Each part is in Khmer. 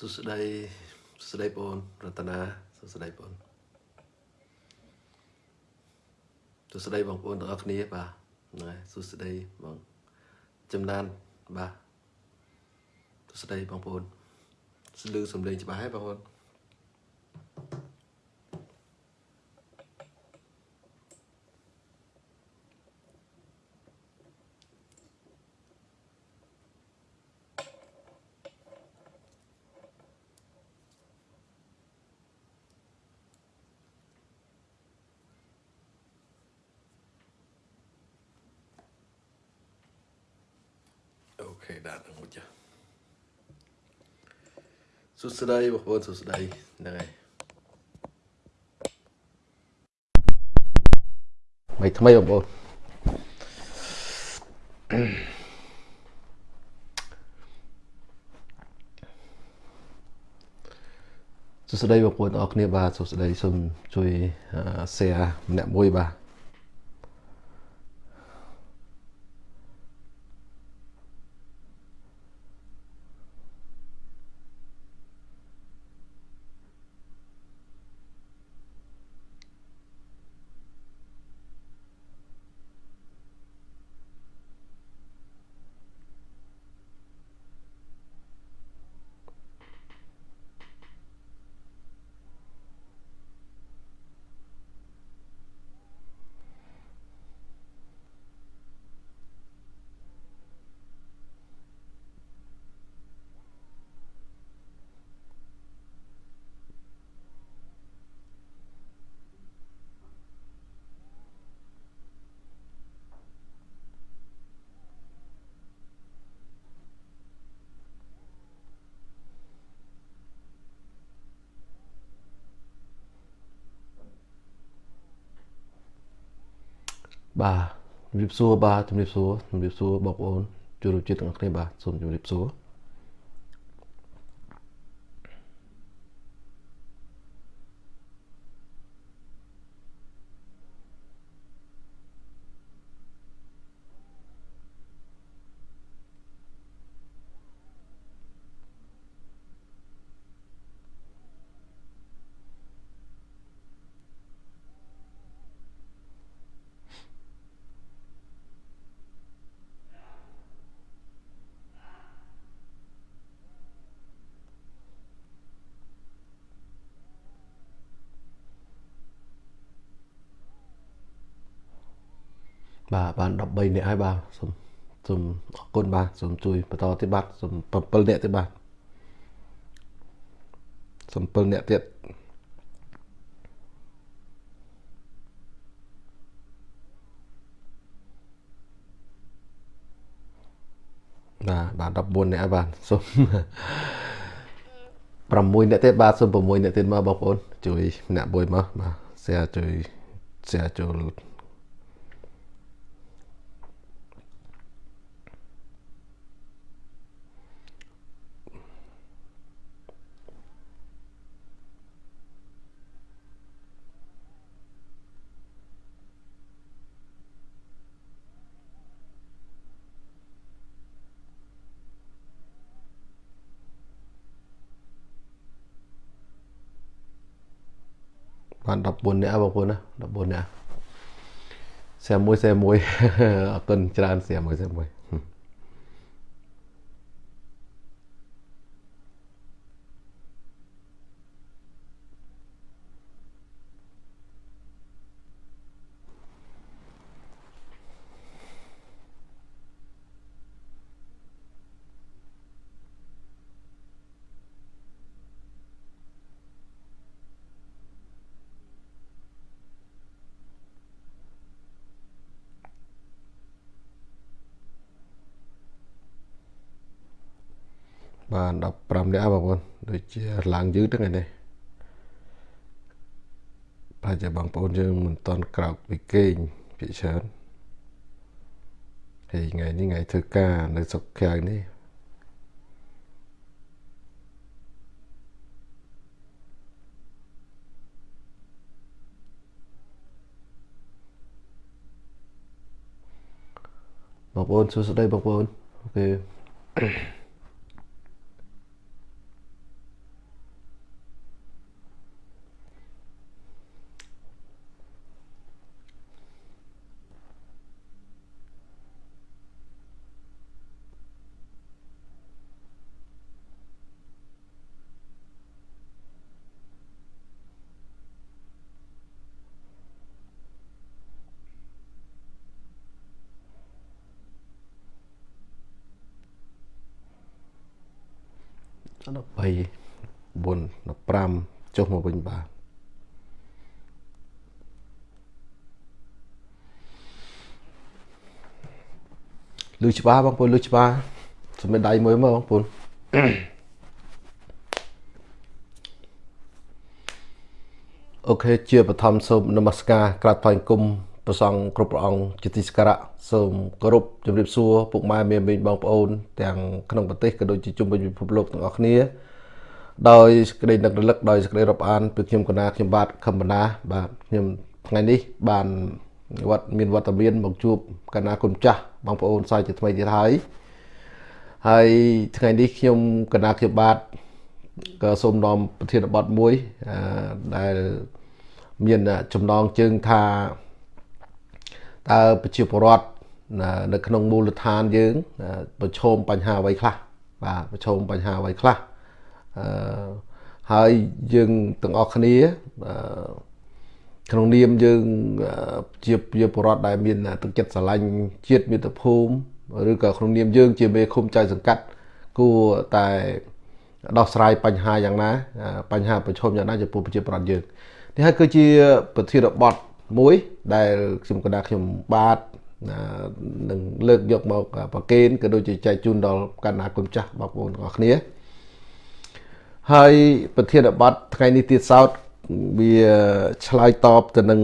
សួស្តីសួស្តីបងរតនាសួស្តីបងសួស្តីបងប្អូនទាំងអស់គ្នាបាទហ្នឹងហើយសួស្តីបងចំណានបាទសួស្តីបងប្អូនស្លឺសំឡេងច្បាស់ហើយបងប្អូន សួស្តីបងប្អូនសួស្តីហ្នឹងហើយមិនថ្មីបងប្អូនសួស្តីបងប្អូនអរគ្នាបាទសួស្តីសូមជួយ share ម្នាក់មួយបាទ បាទជំរាបសួរបាទជំរាបសួរជំរាបសួរបងប្អូនជួបរួមជាតិទាំងអស់គ្នាបាទសូមជំរាបសួរ បាទបាន13នាក់ហើយបាទសូមសូមអរគុណបាទសូមជួយបន្តទៀតបាទសូម7នាក់ទៀតបាទសូម7នាក់ទៀតបាទបាទ14នាក់ហើយបាទសូម6នាក់ទៀតបាទសូម6នាក់ទៀតមកបងប្អូនជួយម្នាក់មួយមកបាទ share ជួយ share ចូល បាន14នាក់បងប្អូនណា14នាក់41 41អរគុណច្រើន41 41 15នាក់បងប្អូនដូចជាឡើងយឺតហ្នឹងឯនេះប្រហែលជាបងប្អូនយើងមិនតន់ក្រោកពីគេងពីច្រើនហើយថ្ងៃនេះថ្ងៃធ្វើការនៅសុកខៅនេះបងប្អូនសួស្តីបងប្អូនអូខេ 13 4 15 ចុះមកវិញបាទលឺច្បាស់បងប្អូនលឺច្បាស់សម្រាប់ដៃមួយមកបងប្អូនអូខេជាបឋមសូមនមស្ការក្រាបថ្វាយគុំព្រះសង្ឃគ្រប់ព្រះអង្គជាទីសក្ការៈសូមគោរពជំរាបសួរពុកម៉ែមាមីងបងប្អូនទាំងក្នុងប្រទេសក៏ដូចជាជុំវិញពិភពលោកទាំងអស់គ្នា ដោយសេចក្តីនឹករលឹកដោយសេចក្តីរាប់អានពីខ្ញុំកណាខ្ញុំបាទខំបណ្ណាបាទខ្ញុំថ្ងៃនេះបានវត្តមានវត្តមានមកជួបកណាគុណចាស់បងប្អូនសាយជាថ្មីទៀតហើយហើយថ្ងៃនេះខ្ញុំកណាខ្ញុំបាទក៏សូមនាំប្រធានបទមួយដែលមានចំណងជើងថាតើប្រជាពលរដ្ឋនៅក្នុងមូលដ្ឋានយើង ប្រឈមបញ្ហាអ្វីខ្លះបាទប្រឈមបញ្ហាអ្វីខ្លះអឺ ហើយយើងទាំងអស់គ្នាអឺក្នុងនាមយើងជាជាពលរដ្ឋដែលមានទឹកចិត្តស្រឡាញ់ជាតិមាតុភូមិឬក៏ក្នុងនាមយើង ជាមេឃុំចៅសង្កាត់គួរតែដោះស្រាយបញ្ហាយ៉ាងណាបញ្ហាប្រឈមយ៉ាងណាចំពោះប្រជាពលរដ្ឋយើងនេះហើយគឺជា ប្រធានបទមួយ ដែលខ្ញុំកណ្ដាខ្ញុំបាទនឹងលើកយកមកប្រកេនក៏ដូចជាចែកជូនដល់កណ្ដាគុំចាស់បងប្អូនទាំងអស់គ្នា ហើយប្រធានបទថ្ងៃនេះទៀតសោតវាឆ្លើយតបទៅនឹង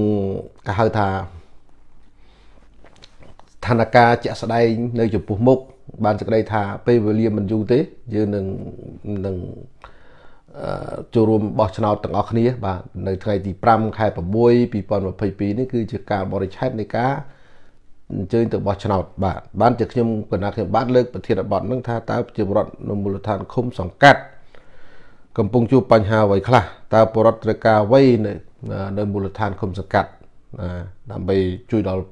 គេហៅថាស្ថានភាពជាក់ស្ដែងនៅចំពោះមុខបានសេចក្តីថាពេលវេលាមិនយូរទេយើងនឹងនឹងចូលរួមបោះឆ្នោតទាំងអស់គ្នា បាទនៅថ្ងៃទី5ខែ6 2022នេះគឺជាការបរិច្ឆេទនៃការអញ្ជើញទៅបោះឆ្នោតបាទបានជាខ្ញុំកណាខ្ញុំបាទលើកប្រធានបទនឹងថាតើប្រជាពលរដ្ឋនៅមូលដ្ឋានឃុំសង្កាត់ កំពុងជួបបញ្ហាអ្វីខ្លះតើពលរដ្ឋត្រូវការអ្វីនៅនៅមូលដ្ឋានឃុំសង្កាត់ដើម្បីជួយដល់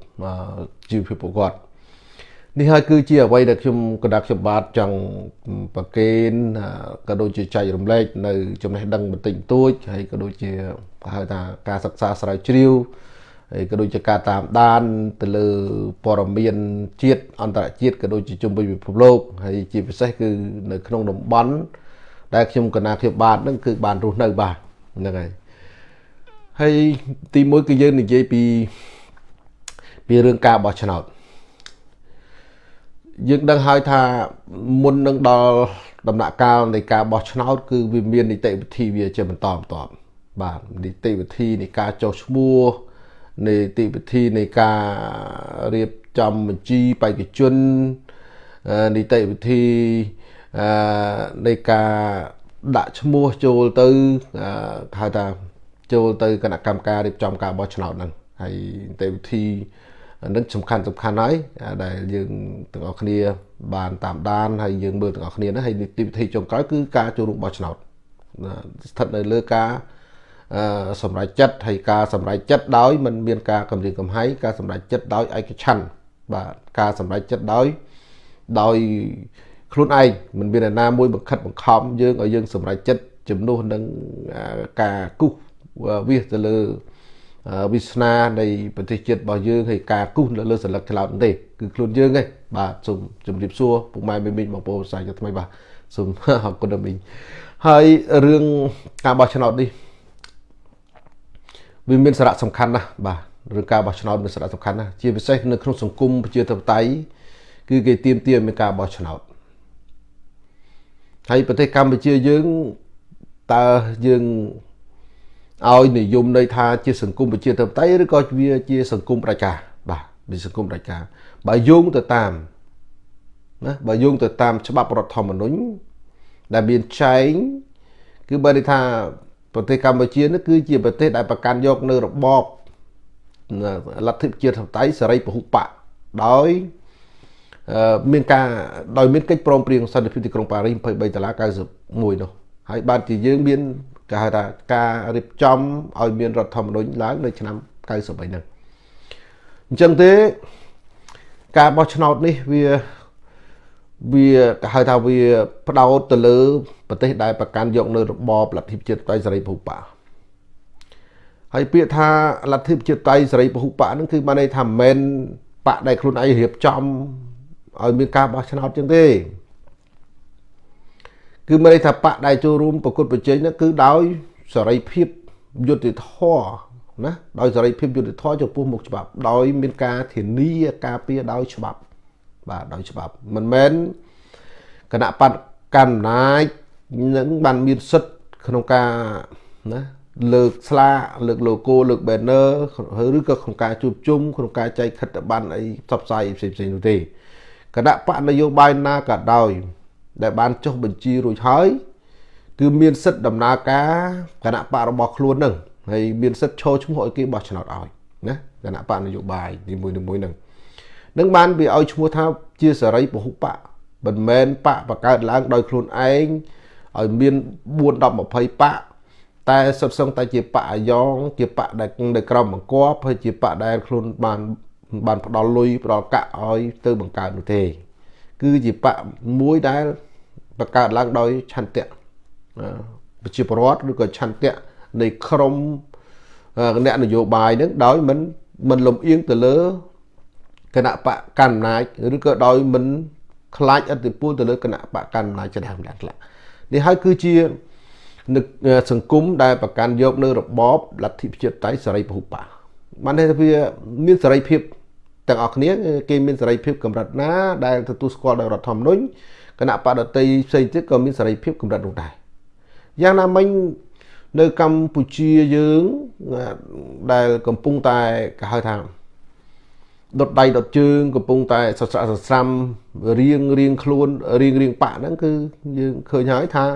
ជីវភាពពួកគាត់នេះហើយគឺជាអ្វីដែលខ្ញុំកណ្ដាប់ខ្ញុំបាទចង់ប្រកេនក៏ដូចជាចែករំលែកនៅចំណេះដឹងបន្តិចបន្តួចហើយក៏ដូចជាហៅថាការសិក្សាស្រាវជ្រាវហើយក៏ដូចជាការតាមដានទៅលើព័ត៌មានជាតិអន្តរជាតិក៏ដូចជាជុំវិញពិភពលោកហើយជាពិសេសគឺនៅក្នុងតំបន់ ដែលខ្ញុំកណាខ្ញុំបាទហ្នឹងគឺបានរស់នៅបាទហ្នឹងហើយហើយទីមួយគឺយើងនិយាយពីពីរឿងការបោះឆ្នោតយើងដឹងហើយថាមុននឹងដល់ដំណាក់កាលនៃការបោះឆ្នោត គឺវាមាននីតិវិធីវាជាបន្តបន្ទាប់បាទនីតិវិធីនៃការចុះឈ្មោះនីតិវិធីនៃការរៀបចំបញ្ជីបេក្ខជននីតិវិធី អឺនៃការដាក់ឈ្មោះចូលទៅហៅថាចូលទៅគណៈកម្មការរៀបចំការបោះឆ្នោតហ្នឹងហើយនីតិវិធីនឹងសំខាន់សំខាន់ហើយដែលយើងទាំងអស់គ្នា បានតាមដានហើយយើងមើលទាំងអស់គ្នាណាហើយនីតិវិធីចុងក្រោយគឺការចូលរួមបោះឆ្នោតស្ថិតនៅលើការសម្រេចចិត្តហើយការសម្រេចចិត្តដោយមិនមានការគម្រាមកំហែងការសម្រេចចិត្តដោយឯកច្ឆន្ទបាទការសម្រេចចិត្តដោយដោយ ខ្លួនឯងមិនមានអ្នកណាមួយបង្ខិតបង្ខំយើងឲ្យយើងសម្រេចចិត្តជំនួសនឹងការគូសវាសទៅលើវាសនានៃប្រទេសជាតិរបស់យើងហើយការគូសនៅលើសិលឹកឆ្លោតទេគឺខ្លួនយើងឯងបាទសូមជម្រាបសួរពុកម៉ែមីមីងបងប្អូនសាជាថ្មីបាទសូមអរគុណមីងហើយរឿងការបោះឆ្នោតនេះវាមានសារៈសំខាន់ណាស់បាទរឿងការបោះឆ្នោតមានសារៈសំខាន់ណាស់ជាពិសេសនៅក្នុងសង្គមប្រជាធិបតេយ្យគឺគេទៀមទាមានការបោះឆ្នោត ហើយប្រទេសកម្ពុជាយើងតើយើងឲ្យនិយមន័យថាជាសង្គមប្រជាធិបតេយ្យឬក៏វាជាសង្គមប្រជាបាទវាសង្គមប្រជាបើយោងទៅតាមណាបើយោងទៅតាមច្បាប់រដ្ឋធម្មនុញ្ញដែលមានចែងគឺបើនិយាយថាប្រទេសកម្ពុជានេះគឺជាប្រទេសដែលប្រកាន់យកនៅរបបលទ្ធិប្រជាធិបតេយ្យសេរីពហុបកដោយ មានការដោយមានកិច្ចព្រមព្រៀងសន្តិភាពទីក្រុងប៉ារីស23ដុល្លារ91នោះហើយបានជាយើងមានគេហៅថាការរៀបចំឲ្យមានរដ្ឋធម្មនុញ្ញឡើងនៅឆ្នាំ93ហ្នឹងអញ្ចឹងទេការបោះឆ្នោតនេះវាវាគេហៅថាវាផ្ដោតទៅលើប្រទេសដែលប្រកាន់យកនៅរបបលទ្ធិប្រជាធិបតេយ្យសេរីពហុបកហើយពាក្យថាលទ្ធិប្រជាធិបតេយ្យសេរីពហុបកហ្នឹងគឺបានន័យថាមិនមែនបកដែលខ្លួនឯងរៀបចំ ឲ្យមានការបោះឆ្នោតចឹងទេគឺមានន័យថាបកដែលចូលរួមប្រកួតប្រជែងហ្នឹងគឺដោយសេរីភាពយុត្តិធម៌ណាដោយសេរីភាពយុត្តិធម៌ចំពោះមុខច្បាប់ ដោយមានការធានាការពារដោយច្បាប់បាទដោយច្បាប់មិនមែនគណៈបកកាន់អំណាចនឹងបានមានសិទ្ធិក្នុងការណាលើកស្លាកលើក logo លើក banner ឬក៏ក្នុងការជួបជុំក្នុងការចែកខិត្តប័ណ្ណអីផ្សព្វផ្សាយផ្សេងផ្សេងនោះទេ គណៈបកនយោបាយណាក៏ដោយ ដែលបានចុះបញ្ជីរួចហើយ គឺមានសិទ្ធិដំណើរការគណៈបករបស់ខ្លួននឹងហើយមានសិទ្ធិឈរឈ្មោះឲ្យគេបោះឆ្នោតឲ្យណាគណៈបកនយោបាយនីមួយៗនឹងនឹងបានវាឲ្យឈ្មោះថាជាសេរីពហុបកមិនមែនបកបង្កើតឡើងដោយខ្លួនឯងឲ្យមាន4 10 20បកតែសុទ្ធសឹងតែជាបកអាយ៉ងជាបកដែលនៅក្រមបង្គាប់ហើយជាបកដែលខ្លួនបាន បានផ្ដល់លុយផ្ដល់កាក់ឲ្យទៅបង្កើតនោះទេ គឺជាបកមួយដែលបង្កើតឡើងដោយឆន្ទៈប្រជាពលរដ្ឋឬក៏ឆន្ទៈនៃក្រមអ្នកនយោបាយនឹងដោយមិនមិនលំអៀងទៅលើគណៈបកកណ្ដាលអំណាចឬក៏ដោយមិនខ្លាចអធិពលទៅលើគណៈបកកណ្ដាលអំណាចចដើមដាក់ខ្លះនេះហើយគឺជានឹកសង្គមដែលប្រកាន់យកនៅរបបលទ្ធិប្រជាធិបតេយ្យសេរីពហុបកបានន័យថាវាមានសេរីភាព ទាំងអស់គ្នាគេមានសេរីភាពកម្រិតណា ដែលទទួលស្គាល់ដោយរដ្ឋធម្មនុញ្ញគណៈបដតីផ្សេងទៀតក៏មានសេរីភាពកម្រិតនោះដែរយ៉ាងណាមិញនៅកម្ពុជាយើងដែលកំពុងតែគេហៅថាដុតដៃដុតជើងកំពុងតែសស្រាក់សស្រាំរៀងរៀងខ្លួនរៀងរៀងបាក់ហ្នឹងគឺយើងឃើញហើយថា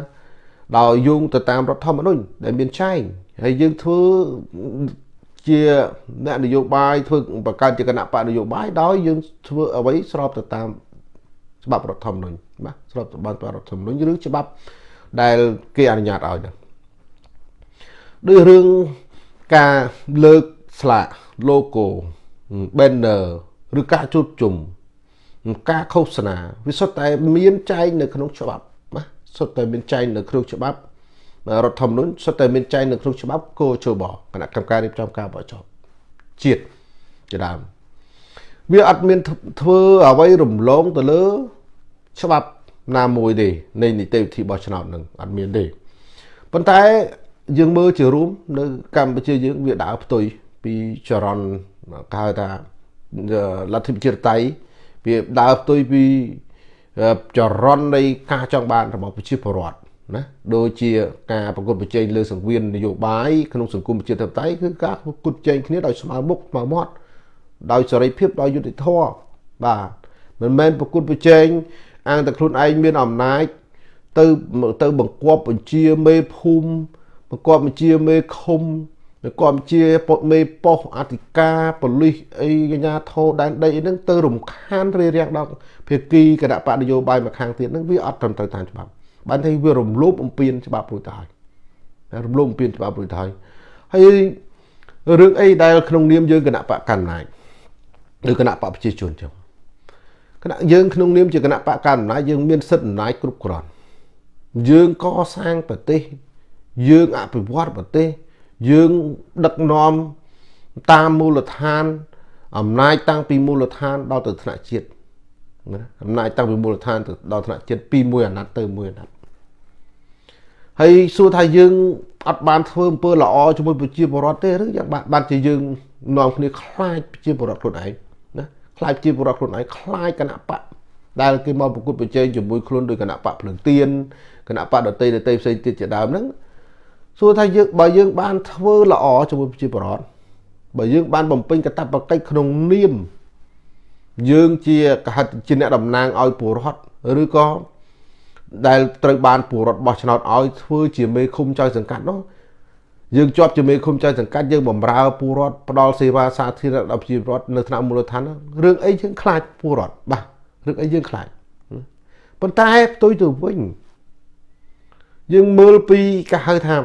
ដោយយោងទៅតាមរដ្ឋធម្មនុញ្ញដែលមានចែងហើយយើងធ្វើ ជាអ្នកនយោបាយធ្វើបង្កើតជាគណៈបកនយោបាយដោយយើងធ្វើអ្វីស្របទៅតាមច្បាប់រដ្ឋធម្មនុញ្ញបាទស្របទៅតាមរដ្ឋធម្មនុញ្ញឬច្បាប់ដែលគេអនុញ្ញាតឲ្យហ្នឹងដោយរឿងការលើកស្លាក logo banner ឬការជួបជុំការឃោសនាវាសុទ្ធតែមានចែងនៅក្នុងច្បាប់ណាសុទ្ធតែមានចែងនៅក្នុងច្បាប់ រដ្ឋធម្មនុញ្ញសុទ្ធតែមានចែងនៅក្នុងច្បាប់គោជបគណៈកម្មការរៀបចំការបោះឆ្នោតជាតិជាដើមវាអត់មានធ្វើអ្វីរំលងទៅលើ ច្បាប់ណាមួយទេនៃនីតិវិធីបោះឆ្នោតនឹងអត់មានទេប៉ុន្តែយើងមើលជារួមនៅកម្ពុជាយើងវាដើរផ្ទុយពីចរន្តគេហៅថាលទ្ធិប្រជាធិបតេយ្យវាដើរផ្ទុយពីចរន្តនៃការចង់បានរបស់ប្រជាពលរដ្ឋ ណាដូចជាការប្រកួតប្រជែងលើសង្វៀននយោបាយក្នុងសង្គមប្រជាធិបតេយ្យគឺការប្រកួតប្រជែងគ្នាដោយស្មើមុខស្មើមាត់ដោយសេរីភាពដោយយុត្តិធម៌បាទមិនមែនប្រកួតប្រជែងអាងតែខ្លួនឯងមានអំណាចទៅទៅបង្គាប់បញ្ជាមេភូមិបង្គាប់បញ្ជាមេឃុំបង្គាប់បញ្ជាពុតមេប៉ុស្អធិការប៉ូលីសអីកញ្ញាធោដែនដីហ្នឹងទៅរំខានរារាំងដល់ភាគីគណៈបកនយោបាយមួយខាងទៀតហ្នឹងវាអត់ត្រឹមត្រូវតាមច្បាប់ បានតែវារំលោភអំពានច្បាប់រួចទៅហើយរំលោភអំពានច្បាប់រួចទៅហើយហើយរឿងអីដែលក្នុងនាមយើងគណៈបកកណ្ដាលឬគណៈបកប្រជាជនចឹងគណៈយើងក្នុងនាមជាគណៈបកកណ្ដាលយើងមានសិទ្ធិអំណាចគ្រប់គ្រាន់យើងកសាងប្រទេសយើងអភិវឌ្ឍប្រទេសយើងដឹកនាំតាមមូលដ្ឋានអំណាចតាំងពីមូលដ្ឋានដល់ទៅថ្នាក់ជាតិណាអំណាចតាំងពីមូលដ្ឋានទៅដល់ថ្នាក់ជាតិពីមួយអាណត្តិទៅមួយអាណត្តិ ហើយសួរថាយើងអត់បានធ្វើអំពើល្អជាមួយប្រជាពលរដ្ឋទេឬយ៉ាងបានបានជាយើងនាំគ្នាខ្លាចប្រជាពលរដ្ឋខ្លួនឯងណាខ្លាចប្រជាពលរដ្ឋខ្លួនឯងខ្លាចគណៈបកដែលគេមកប្រគល់ប្រជែងជាមួយខ្លួនដោយគណៈបកភ្លើងទៀនគណៈបកដតីដតីផ្សេងទៀតជាដើមហ្នឹងសួរថាយើងបើយើងបានធ្វើល្អជាមួយប្រជាពលរដ្ឋបើយើងបានបំពេញកាតព្វកិច្ចក្នុងនាមយើងជាកហិតជាអ្នកតំណាងឲ្យពលរដ្ឋឬក៏ ដែលត្រូវបានពលរដ្ឋបោះឆ្នោតឲ្យធ្វើជាមេឃុំចៅសង្កាត់នោះយើងជាប់ជាមេឃុំចៅសង្កាត់យើងបំរើពលរដ្ឋផ្ដល់សេវាសាធារណៈដល់ប្រជាពលរដ្ឋនៅថ្នាក់មូលដ្ឋានរឿងអីយើងខ្លាចពលរដ្ឋបាទរឿងអីយើងខ្លាចប៉ុន្តែផ្ទុយទៅវិញយើងមើលពីគេហៅថា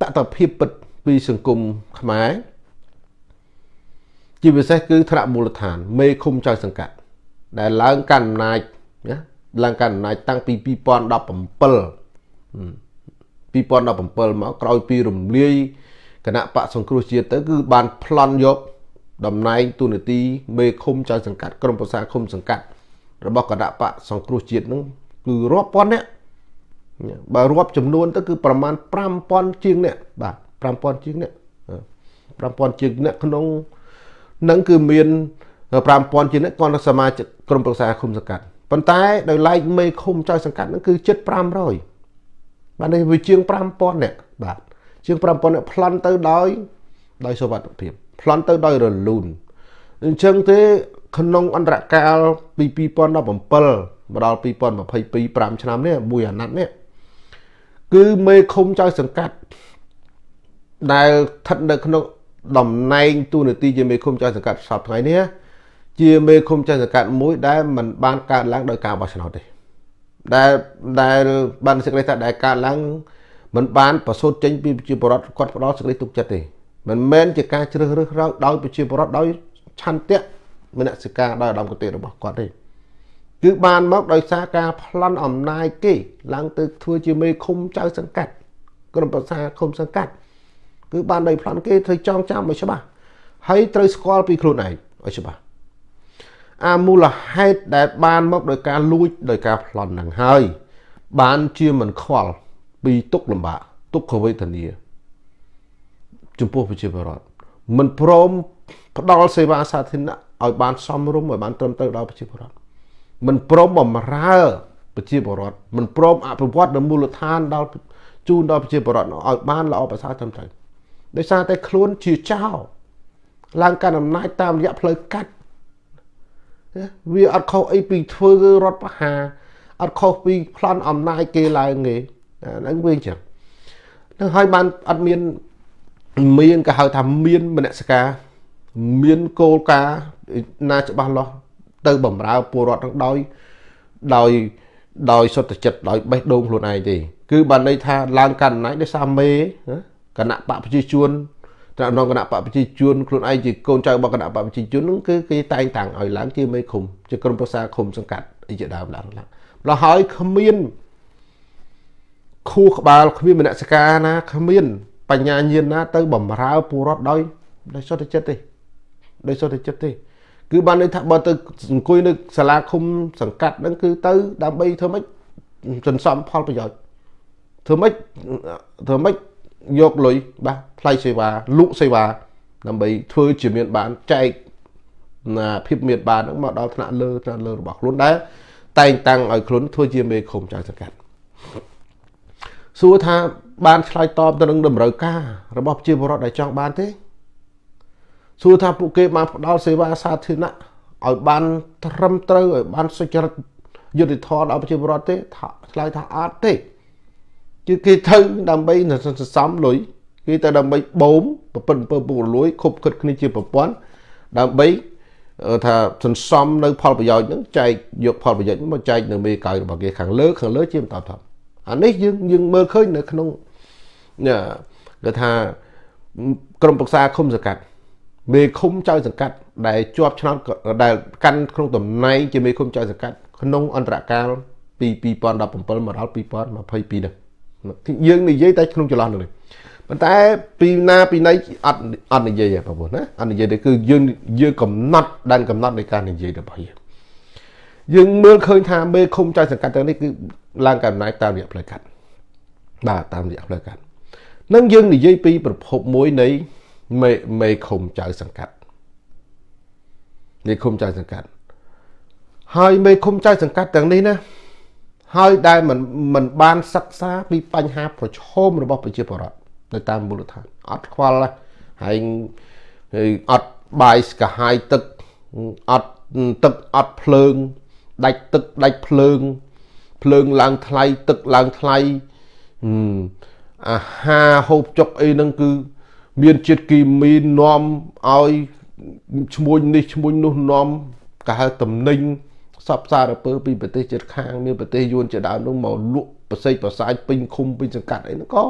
តតភាពពិតពីសង្គមខ្មែរជាពិសេសគឺថ្នាក់មូលដ្ឋាន មេឃុំចៅសង្កាត់ដែលឡើងកាន់អំណាចណា ឡើងកាន់អំណាចតាំងពី2017 2017មកក្រោយពីរំលាយគណៈបកសង្គ្រោះជាតិទៅគឺបានប្លន់យកតំណែងទូនាទីមេឃុំចៅសង្កាត់ក្រមប្រសាឃុំសង្កាត់របស់គណៈបកសង្គ្រោះជាតិនឹងគឺរាប់ពាន់នាក់បើរាប់ចំនួនទៅគឺប្រមាណ5000ជាងអ្នកបាទ5000ជាងអ្នក5000ជាងអ្នកក្នុងនឹងគឺមាន5000ជាងអ្នកគាត់សមាជិកក្រុមប្រឹក្សាឃុំសង្កាត់ ប៉ុន្តែដោយឡែកមេឃុំចៅសង្កាត់ហ្នឹងគឺជិត500បាទនេះវាជាង5000អ្នកបាទជាង5000អ្នកប្លន់ទៅដោយដោយសុវត្ថិភាពប្លន់ទៅដោយរលូនអញ្ចឹងទេក្នុងអន្តរកាលពី2017មកដល់2022 5ឆ្នាំនេះមួយអាណត្តិនេះគឺមេឃុំចៅសង្កាត់ដែលស្ថិតនៅក្នុងតំណែងទូនាទីជាមេឃុំចៅសង្កាត់សពថ្ងៃនេះ ជាមេឃុំចៅសង្កាត់មួយដែលมันបានកើតឡើងដោយការបោះឆ្នោតទេដែលដែលបានសេចក្តីថាដែលកើតឡើងมันបានប្រសូតចេញពីប្រជាពលរដ្ឋគាត់ផ្ដល់សេចក្តីទុកចិត្តទេមិនមែនជាការជ្រើសរើសរើដោយប្រជាពលរដ្ឋដោយឆន្ទៈមនសិការដោយឧត្តមគតិរបស់គាត់ទេគឺបានមកដោយសារការប្លន់អំណាចគេឡើងទៅធ្វើជាមេឃុំចៅសង្កាត់ក្រុមប្រឹក្សាឃុំសង្កាត់គឺបានដោយប្លន់គេត្រូវចងចាំឲ្យច្បាស់ហើយត្រូវស្គាល់ពីខ្លួនឯងឲ្យច្បាស់ អាមូលហេតុដែលបានមកដោយការលួចដោយការប្លន់ហ្នឹងហើយ បានជាមិនខ្វល់ពីទុកលំបាកទុក្ខវេទនាចំពោះប្រជាពលរដ្ឋមិនព្រមផ្ដល់សេវាសាធារណៈឲ្យបានសមរម្យឲ្យបានត្រឹមត្រូវដល់ប្រជាពលរដ្ឋមិនព្រមបំរើប្រជាពលរដ្ឋមិនព្រមអភិវឌ្ឍនៅមូលដ្ឋានដល់ជូនដល់ប្រជាពលរដ្ឋឲ្យបានល្អប្រសើរត្រឹមត្រូវដោយសារតែខ្លួនជាចៅឡើងកាន់អំណាចតាមរយៈផ្លូវកាត់ វាអត់ខុសអីពីធ្វើរដ្ឋប្រហារអត់ខុសពីប្លន់អំណាចគេឡើងទេហ្នឹងវាអញ្ចឹងនឹងហើយបានអត់មានមានក៏ហៅថាមានមនសិការមានគោលការណ៍ណាច្បាស់លាស់ទៅបំរើពលរដ្ឋនឹងដោយដោយដោយសុទ្ធចិត្តដោយបេះដូងខ្លួនឯងទេ គឺបានន័យថាឡើងកាន់អំណាចដោយសារមេគណៈបកប្រជាជន ត្រាំក្នុងគណៈបកប្រជាជនខ្លួនឯងជាកូនចៅរបស់គណៈបកប្រជាជននោះគឺគេតែងតាំងឲ្យឡើងជាមេឃុំជាក្រុមប្រឹក្សាឃុំសង្កាត់អីជាដើមឡើងឡើងម្ល៉េះហើយគ្មានខួរក្បាលគ្មានមនសិការណាគ្មាន បញ្ញាញាណណា ទៅបំរើពលរដ្ឋដោយដោយសុទ្ធចិត្តទេដោយសុទ្ធចិត្តទេ គឺបានន័យថាបើទៅអង្គុយនៅសាលាឃុំសង្កាត់ហ្នឹងគឺទៅដើម្បីធ្វើម៉េចសន្សំផលប្រយោជន៍ធ្វើម៉េចធ្វើម៉េច យកលុយបាទថ្លៃសេវាលក់សេវាដើម្បីធ្វើជាមានបានចែកណាភាពមានបានហ្នឹងមកដល់ថ្នាក់លើថ្នាក់លើរបស់ខ្លួនដែរតែងតាំងឲ្យខ្លួនធ្វើជាមេឃុំចៅសង្កាត់សួរថាបានឆ្លើយតបទៅនឹងតម្រូវការរបស់ប្រជាពលរដ្ឋដែលចង់បានទេសួរថាពួកគេបានផ្ដល់សេវាសាធារណៈឲ្យបានត្រឹមត្រូវឲ្យបានសុចរិតយុត្តិធម៌ដល់ប្រជាពលរដ្ឋទេថាឆ្លើយថាអត់ទេ គឺគេទៅដើម្បីសន្សំលុយគេទៅដើម្បីបូមប្រពន្ធអំពើពុករលួយខុបខិតគ្នាជាប្រព័ន្ធដើម្បីថាសន្សំនៅ ផលប្រយោជន៍ហ្នឹងចែកយកផលប្រយោជន៍មកចែកនៅមេកៅរបស់គេខាងលើខាងលើជាបន្តថប់អានេះយើងយើងមើលឃើញនៅក្នុងគេថាក្រមប្រឹក្សាឃុំសង្កាត់មេឃុំចៅសង្កាត់ដែលជាប់ឆ្នោតដែលកាន់ក្នុងតំណែងជាមេឃុំចៅសង្កាត់ក្នុងអន្តរកាលពី2017មកដល់2022នេះ យើងនិយាយតែក្នុងចន្លោះនោះប៉ុន្តែពីណាពីណីអត់អត់និយាយទេបងប្អូនណាអត់និយាយទេគឺយើងយើងកំណត់ដែនកំណត់នៃការនិយាយរបស់យើងយើងមើលឃើញថាមេឃុំចៅសង្កាត់ទាំងនេះគឺឡើងកំណែតាមរយៈផ្លូវកាត់បាទតាមរយៈផ្លូវកាត់នឹងយើងនិយាយពីប្រភពមួយនៃមេមេឃុំចៅសង្កាត់មេឃុំចៅសង្កាត់ហើយមេឃុំចៅសង្កាត់ទាំងនេះណា ហើយដែលមិនមិនបានសិក្សាពីបញ្ហាប្រឈមរបស់ប្រជាពលរដ្ឋនៅតាមមូលដ្ឋានអត់ខ្វល់ហើយអត់បាយស្កាហាយទឹកអត់ទឹកអត់ភ្លើងដាច់ទឹកដាច់ភ្លើង ភ្លើងឡើងថ្លៃទឹកឡើងថ្លៃអាហារហូបចុកអីហ្នឹងគឺ មានជាតិគីមីនាំឲ្យឈ្មួញនេះឈ្មួញនោះនាំកាហៅតំណែង សពសារពើពីប្រទេសជិតខាងមានប្រទេសយួនជាដើមនោះមកលក់ប្រសិទ្ធប្រសាយពេញឃុំពេញសង្កាត់អីហ្នឹងក៏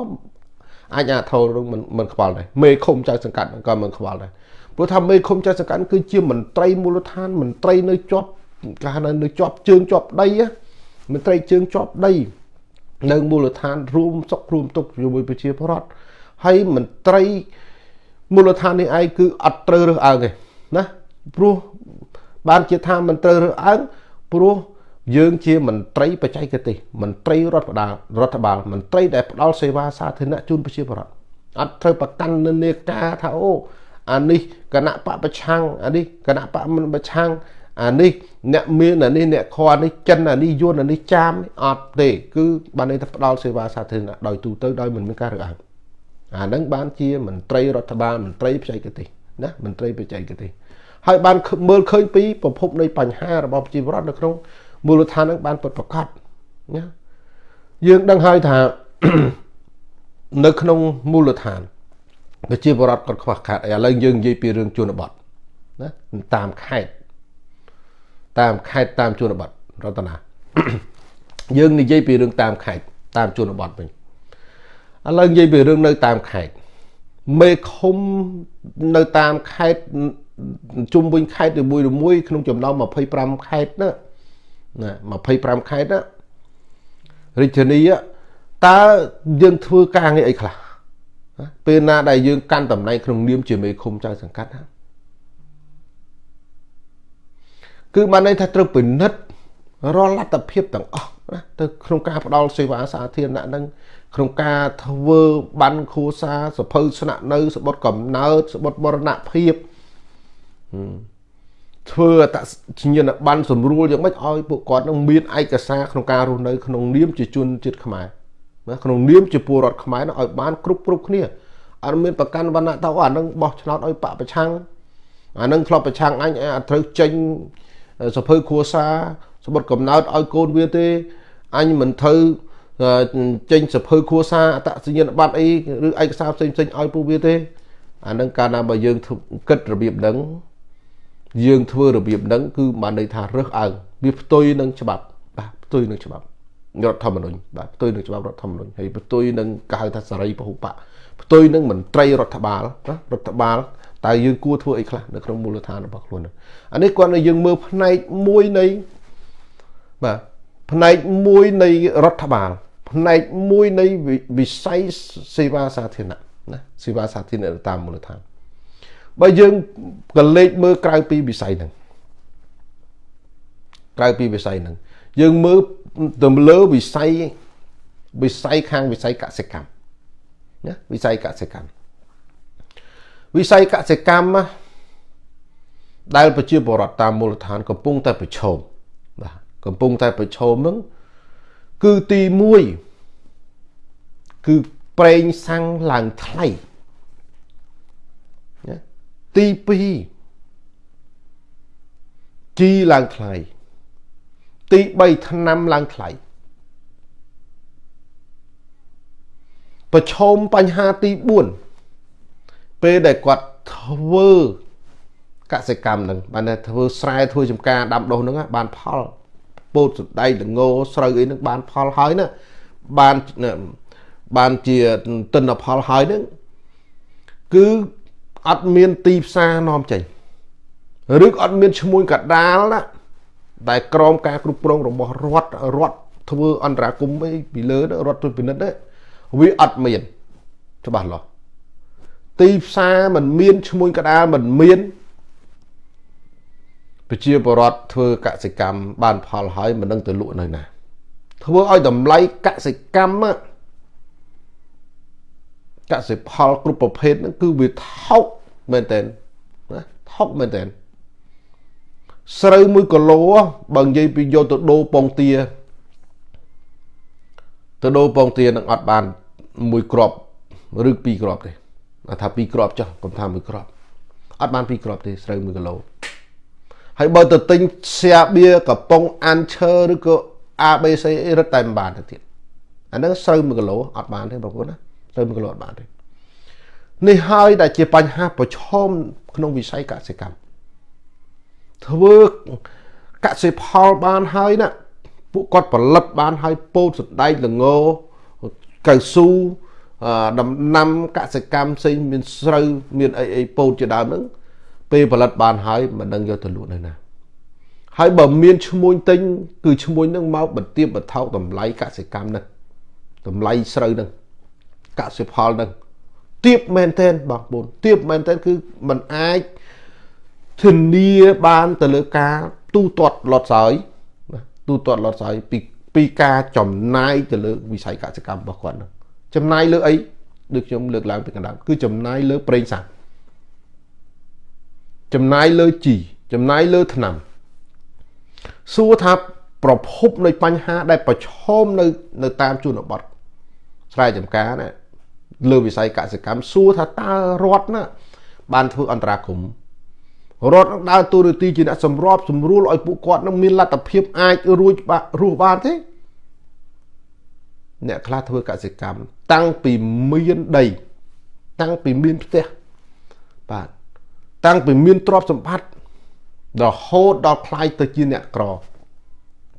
អាចអាធរនឹងមិនមិនខ្វល់ដែរមេឃុំចៅសង្កាត់ក៏មិនខ្វល់ដែរព្រោះថាមេឃុំចៅសង្កាត់គឺជាមន្ត្រីមូលដ្ឋានមន្ត្រីនៅជាប់គេហៅនៅជាប់ជើងជាប់ដីមន្ត្រីជើងជាប់ដីនៅមូលដ្ឋានរួមសុខរួមទុក្ខជាមួយប្រជាពលរដ្ឋហើយមន្ត្រីមូលដ្ឋាននេះឯងគឺអត់ត្រូវរើសអើងទេណាព្រោះបានជាថាមិនត្រូវរើសអើង ព្រោះយើងជាមន្ត្រីបច្ចេកទេសមន្ត្រីរដ្ឋបាលរដ្ឋបាលមន្ត្រីដែលផ្ដល់សេវាសាធារណៈជូនប្រជាពលរដ្ឋអត់ត្រូវប្រកាន់និន្នាការថាអូអានេះគណៈបពប្រឆាំងអានេះគណៈបមិនប្រឆាំងអានេះអ្នកមានអានេះអ្នកខអានេះចិនអានេះយួនអានេះចាមអត់ទេគឺបានន័យថាផ្ដល់សេវាសាធារណៈដោយទូទៅដោយមិនមានការរើសអើងអានឹងបានជាមន្ត្រីរដ្ឋបាលមន្ត្រីបច្ចេកទេសណាមន្ត្រីបច្ចេកទេស ហើយបានមើលឃើញពីប្រភពនៃបញ្ហារបស់ប្រជាពលរដ្ឋនៅក្នុងមូលដ្ឋាននឹងបានពិតប្រាកដណាយើងដឹងហើយថានៅក្នុងមូលដ្ឋានប្រជាពលរដ្ឋគាត់ខ្វះខាតឥឡូវយើងនិយាយពីរឿងជនបទណាតាមខេត្តតាមខេត្តតាមជនបទរតនាយើងនិយាយពីរឿងតាមខេត្តតាមជនបទវិញឥឡូវនិយាយពីរឿងនៅតាមខេត្តមេឃុំនៅតាមខេត្ត ជុំវិញខេត្តនីមួយៗក្នុងចំណោម25ខេត្តណាណា25ខេត្តណារាជធានីតើយើងធ្វើការងារអីខ្លះពេលណាដែលយើងកាន់តំណែងក្នុងនាមជាមេឃុំចៅសង្កាត់ណាគឺបានន័យថាត្រូវពិនិត្យរាល់លទ្ធភាពទាំងអស់ណាទៅក្នុងការផ្ដល់សេវាសាធារណៈនឹងក្នុងការធ្វើបានគ្រួសារសភៅស្នាក់នៅសបុតកំណើតសបុតបរណភាព ធ្វើអតញ្ញនប័ណ្ណសម្រួលយ៉ាងម៉េចឲ្យពួកគាត់នឹងមានឯកសារក្នុងការរស់នៅក្នុងនាមជាជនជាតិខ្មែរណាក្នុងនាមជាពលរដ្ឋខ្មែរនឹងឲ្យបានគ្រប់គ្រប់គ្នាអត់មានប្រកាន់វណ្ណៈទៅអានឹងបោះឆ្នោតឲ្យបកប្រឆាំងអានឹងធ្លាប់ប្រឆាំងអញអត់ត្រូវចេញសភៅគ្រួសារសម្បត្តិកំណើតឲ្យកូនវាទេអញមិនត្រូវចេញសភៅគ្រួសារអតសញ្ញាណប័ណ្ណអីឬឯកសារផ្សេងផ្សេងឲ្យពួកវាទេអានឹងកាលណាបើយើងគិតរបៀបហ្នឹង យើងធ្វើរបៀបហ្នឹងគឺបានន័យថារើសអើងវាផ្ទុយនឹងច្បាប់បាទផ្ទុយនឹងច្បាប់រដ្ឋធម្មនុញ្ញបាទផ្ទុយនឹងច្បាប់រដ្ឋធម្មនុញ្ញហើយផ្ទុយនឹងកៅថាសេរីពហុបកផ្ទុយនឹងមន្ត្រីរដ្ឋបាលណារដ្ឋបាលតើយើងគួរធ្វើអីខ្លះនៅក្នុងមូលដ្ឋានរបស់ខ្លួនអានេះគាត់ឲ្យយើងមើលផ្នែកមួយនៃបាទផ្នែកមួយនៃរដ្ឋបាលផ្នែកមួយនៃវិស័យសេវាសាធារណៈណាសេវាសាធារណៈតាមមូលដ្ឋាន បើយើងកលេចមើលក្រៅពីវិស័យហ្នឹងក្រៅពីវិស័យហ្នឹងយើងមើលទៅលើវិស័យវិស័យខាងវិស័យកសិកម្មណាវិស័យកសិកម្មវិស័យកសិកម្មដែលប្រជាពលរដ្ឋតាមមូលដ្ឋានកំពុងតែប្រឈមបាទកំពុងតែប្រឈមនឹងគឺទី1គឺប្រេងសាំងឡើងថ្លៃណា ទី2ជីឡើងថ្លៃទី3ឆ្នាំឡើងថ្លៃប្រឈមបញ្ហាទី4ពេលដែលគាត់ធ្វើកសិកម្មនឹងបានតែធ្វើស្រែធ្វើចំការដាំដុះនឹងបានផលពោតសណ្ដែកល្ងស្រូវអីនឹងបានផលហើយណាបានបានជាទិន្នផលហើយនឹងគឺ អត់មានទីផ្សារនាំចេញឬក៏អត់មានឈ្មោះកដាលណាដែលក្រមការគ្រប់គ្រងរបស់រដ្ឋរដ្ឋធ្វើអន្តរាគមន៍ពីលើរដ្ឋជួយពិនិត្យទេវាអត់មានច្បាស់លាស់ទីផ្សារมันមានឈ្មោះកដាលมันមានប្រជាពលរដ្ឋធ្វើកសិកម្មបានផលហើយមិននឹងទៅលក់នៅណាធ្វើឲ្យតម្លៃកសិកម្ម កសិផលគ្រប់ប្រភេទហ្នឹងគឺវាថោកមែនតើណាថោកមែនតើស្រូវ1គីឡូបើនិយាយពីយកទៅដូរពងទាទៅដូរពងទានឹងអត់បានមួយគ្រាប់ឬពីរគ្រាប់ទេថាពីរគ្រាប់ចុះកុំថាមួយគ្រាប់អត់បានពីរគ្រាប់ទេស្រូវ1គីឡូហើយបើទៅទិញស្យាបៀកំប៉ុងអានឈើឬក៏ ABC រឹតតែមិនបានទៅទៀតអាហ្នឹងស្រូវ1គីឡូអត់បានទេបងប្អូនណា ស្រូវ1គីឡូអត់បានទេនេះហើយដែលជាបញ្ហាប្រឈមក្នុងវិស័យកសិកម្មធ្វើកសិផលបានហើយណាពួកគាត់ផលិតបានហើយពោតសណ្ដែកល្ងកៅស៊ូដំណាំកសិកម្មផ្សេងមានស្រូវមានអីអីពោតជាដើមហ្នឹងពេលផលិតបានហើយមិនដឹងយកទៅលក់នៅណាហើយបើមានឈ្មួញទិញគឺឈ្មួញហ្នឹងមកបន្ទាបបន្ថោកតម្លៃកសិកម្មហ្នឹងតម្លៃស្រូវហ្នឹង កសិផលហ្នឹងទៀបមែនទែនបងប្អូនទៀបមែនទែនគឺมันអាចធានាបានទៅលើការទូទាត់លត់សើយទូទាត់លត់ស្អីពីពីការចំណាយទៅលើវិស័យកសិកម្មរបស់គាត់ហ្នឹងចំណាយលើអីដូចខ្ញុំលើកឡើងពីកណ្ដាលគឺចំណាយលើប្រេងសាំងចំណាយលើជីចំណាយលើថ្នាំសួរថាប្រភពនៃបញ្ហាដែលប្រឈមនៅនៅតាមជនបទស្រែចម្ការណា លើវិស័យកសិកម្មសួរថាតើរដ្ឋណាបានធ្វើអន្តរាគមរដ្ឋនឹងដើរតួនាទីជាអ្នកសម្របសម្រួលឲ្យពួកគាត់នឹងមានលទ្ធភាពអាចរួចរស់បានទេអ្នកខ្លះធ្វើកសិកម្មតាំងពីមានដី តាំងពីមានផ្ទះបាទតាំងពីមានទ្រព្យសម្បត្តិរហូតដល់ខ្លាយទៅជាអ្នកក្រ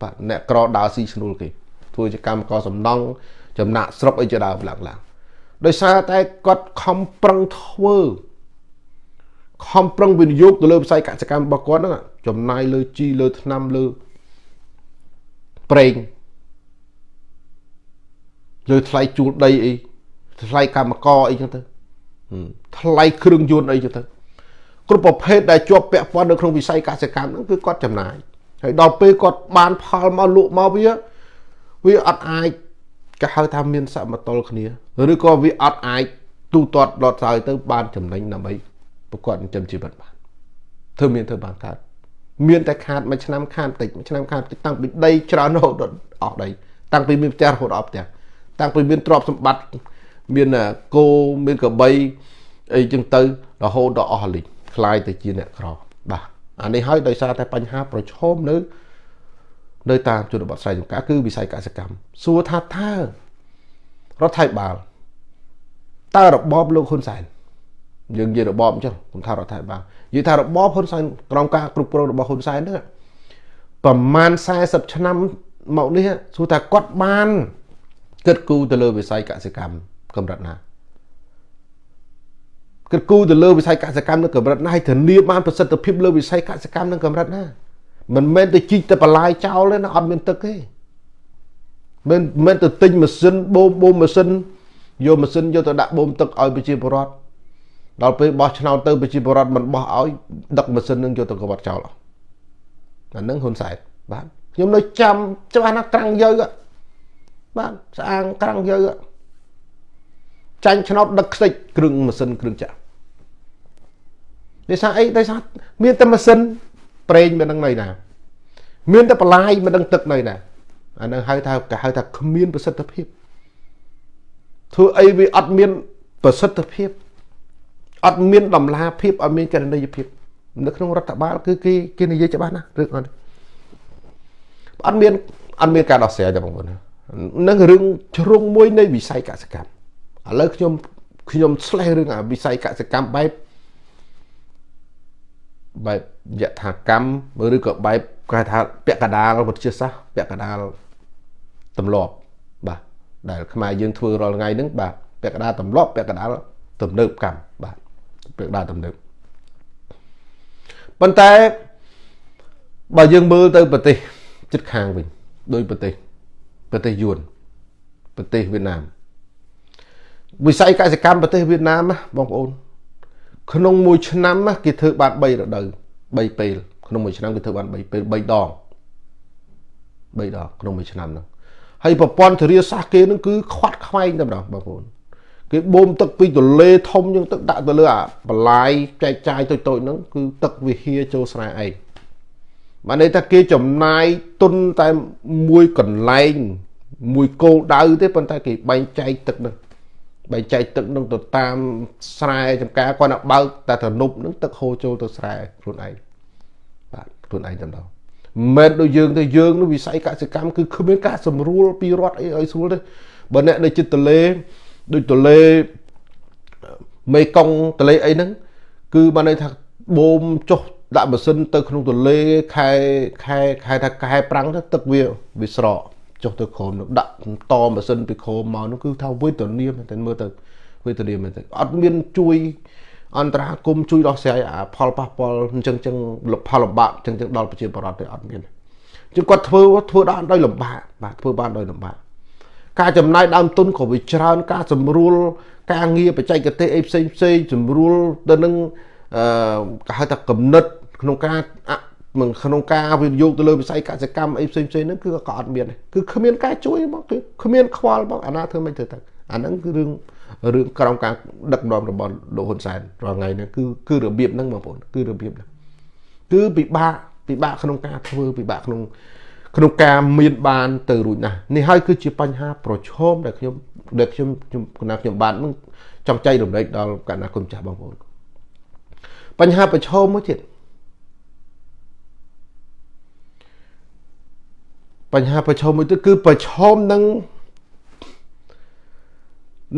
បាទអ្នកក្រដើរស៊ីឈ្នួលគេធ្វើជាកម្មករសំណង់ចំណាក់ស្រុកអីជាដើមឡើងឡើង ដោយសារតែគាត់ខំប្រឹងធ្វើខំប្រឹងវិនិយោគទៅលើវិស័យកសិកម្មរបស់គាត់ហ្នឹងចំណាយលើជីលើថ្នាំលើប្រេងលើថ្លៃជួលដីអីថ្លៃកម្មករអីចឹងទៅថ្លៃគ្រឿងយន្តអីចឹងទៅគ្រប់ប្រភេទដែលជាប់ពាក់ព័ន្ធនៅក្នុងវិស័យកសិកម្មហ្នឹងគឺគាត់ចំណាយហើយដល់ពេលគាត់បានផលមកលក់មកវាវាអត់អាច គេហៅថាមានសមតុល្យគ្នាឬក៏វាអត់អាចទូទាត់ដុតសើទៅបានចំណេញដើម្បីប្រកបចិញ្ចឹមជីវិតបានធ្វើមានធ្វើបានកើតមានតែខាតមួយឆ្នាំខាតតិចមួយឆ្នាំខាតតិចតាំងពីដីច្រើនរហូតដល់អស់ដីតាំងពីមានផ្ទះរហូតអស់ផ្ទះតាំងពីមានទ្រព្យសម្បត្តិមានគោមានកបីអីចឹងទៅរហូតដល់អស់លីងคล้ายទៅជាអ្នកក្របាទអានេះហើយដោយសារតែបញ្ហាប្រឈមនៅ នៅតាមជនបទស្រែចម្ការគឺវិស័យកសិកម្មសួរថាតើរដ្ឋាភិបាលតើរបបលោកហ៊ុនសែនយើងនិយាយរបបអញ្ចឹងខ្ញុំថារដ្ឋាភិបាលនិយាយថារបបហ៊ុនសែនក្រោមការគ្រប់គ្រងរបស់ហ៊ុនសែនហ្នឹងប្រមាណ40ឆ្នាំមកនេះសួរថាគាត់បានគិតគូរទៅលើវិស័យកសិកម្មកម្រិតណាគិតគូរទៅលើវិស័យកសិកម្មនៅកម្រិតណាហើយធានាបានប្រសិទ្ធភាពលើវិស័យកសិកម្មនៅកម្រិតណា មិនមែនទៅជីកទៅបន្លាយចោលទេណាអត់មានទឹកទេមិនមិនទៅទិញម៉ាស៊ីនបូមបូមម៉ាស៊ីនយកម៉ាស៊ីនយកទៅដាក់បូមទឹកឲ្យប្រជាពលរដ្ឋដល់ពេលបោះឆ្នោតទៅប្រជាពលរដ្ឋមិនបោះឲ្យដឹកម៉ាស៊ីននឹងយកទៅកវត្តចោលអាហ្នឹងហ៊ុនសែនបាទខ្ញុំនៅចាំច្បាស់ណាស់ក្រាំងយើបាទស្អាងក្រាំងយើចាញ់ឆ្នោតដឹកខ្ទេចគ្រឿងម៉ាស៊ីនគ្រឿងចាក់ដោយសារអីដោយសារមានតែម៉ាស៊ីន ប្រេងមិនដឹងនៅណាមានតែបន្លាយមិនដឹងទឹកនៅណាអានឹងហៅថាគេហៅថាគ្មានប្រសិទ្ធភាពធ្វើអីវាអត់មានប្រសិទ្ធភាពអត់មានតម្លាភាពអត់មានកណន័យភាពនៅក្នុងរដ្ឋបាលគឺគេគេនិយាយច្បាស់ណាស់រឿងអត់អត់មានអត់មានការដោះស្រាយទេបងប្អូននឹងរឿងជ្រុងមួយនៃវិស័យកសិកម្មឥឡូវខ្ញុំខ្ញុំឆ្លេះរឿងអាវិស័យកសិកម្មបែប បែបយថាកម្មឬក៏បែបគេថាពាក់កដាលវិទ្យាសាស្ត្រពាក់កដាលទម្លាប់បាទដែលខ្មែរយើងធ្វើរាល់ថ្ងៃហ្នឹងបាទពាក់កដាលទម្លាប់ពាក់កដាលទំនើបកម្មបាទពាក់កដាលទំនើបប៉ុន្តែបើយើងមើលទៅប្រទេសជិតខាងវិញដោយប្រទេសប្រទេសយួនប្រទេសវៀតណាមវិស័យកសិកម្មប្រទេសវៀតណាមបងប្អូន ក្នុងមួយឆ្នាំគេធ្វើបាន3រដូវ3ពេលក្នុងមួយឆ្នាំគេធ្វើបាន3ពេល3ដង3ដងក្នុងមួយឆ្នាំហ្នឹងហើយប្រព័ន្ធធារាសាស្ត្រគេហ្នឹងគឺខ្វាត់ខ្វែងតែម្ដងបងប្អូនគេបូមទឹកពីទលេធំជាងទឹកដាក់ទៅលើអាបន្លាយចែកចាយតូចតូចហ្នឹងគឺទឹកវិហារចូលស្រែឯងបានន័យថាគេចំណាយទុនតែមួយកន្លែងមួយគោលដៅទេប៉ុន្តែគេបែងចែកទឹកហ្នឹង បែងចែកទឹកនឹងទៅតាមស្រែចំការគាត់ណាបើកតែទំនប់នឹងទឹកហូរចូលទៅស្រែខ្លួនឯងបាទខ្លួនឯងតែម្ដងមិនដូចយើងទៅយើងនោះវិស័យកសិកម្មគឺគ្មានការសម្រួលពីរដ្ឋអីឲ្យស្រួលទេបើអ្នកនៅចិត្តទលេដូចទលេមេកុងទលេអីហ្នឹងគឺបានន័យថាបូមចុះដាក់ម៉ាស៊ីនទៅក្នុងទលេខែខែខែថាខែប្រាំងទៅទឹកវាវាស្រក ចុះទៅក្រោមនោះដាក់តម៉ាស៊ីនពីក្រោមមកនោះគឺថាវេទនាមែនតែមើលទៅវេទនាមែនតែអត់មានជួយអន្តរាគមជួយដោះស្រាយអាផលប៉ះពាល់អញ្ចឹងចឹងផលលំបាកអញ្ចឹងចឹងដល់ប្រជាពលរដ្ឋទេអត់មានជាងគាត់ធ្វើធ្វើដល់ដោយលំបាកបាទធ្វើបានដោយលំបាកការចំណាយដើមទុនក៏វាច្រើន ការសម្រួល ការងារបច្ចេកទេសអីផ្សេងផ្សេងសម្រួលទៅនឹងអឺគេហៅថាកំណត់ក្នុងការមិន ក្នុងការវិនិយោគទៅលើវិស័យកសិកម្មអីផ្សេងផ្សេងហ្នឹងគឺក៏អត់មានគឺគ្មានការជួយបងគឺគ្មានខ្វល់បងអាណាធ្វើមិនធ្វើទៅអាហ្នឹងគឺរឿងរឿងក្រោមការដឹកនាំរបស់លោកហ៊ុនសែនរាល់ថ្ងៃនេះគឺគឺរបៀបហ្នឹងបងប្អូនគឺរបៀបហ្នឹងគឺពិបាកពិបាកក្នុងការធ្វើពិបាកក្នុងក្នុងការមានបានទៅរួចណាស់នេះហើយគឺជាបញ្ហាប្រឈមដែលខ្ញុំដែលខ្ញុំខ្ញុំគណៈខ្ញុំបាននឹងចង់ចែករំលែកដល់កណ្ដាគុំចាស់បងប្អូនបញ្ហាប្រឈមមួយទៀត បញ្ហាប្រឈមមួយទៀតគឺប្រឈមនឹង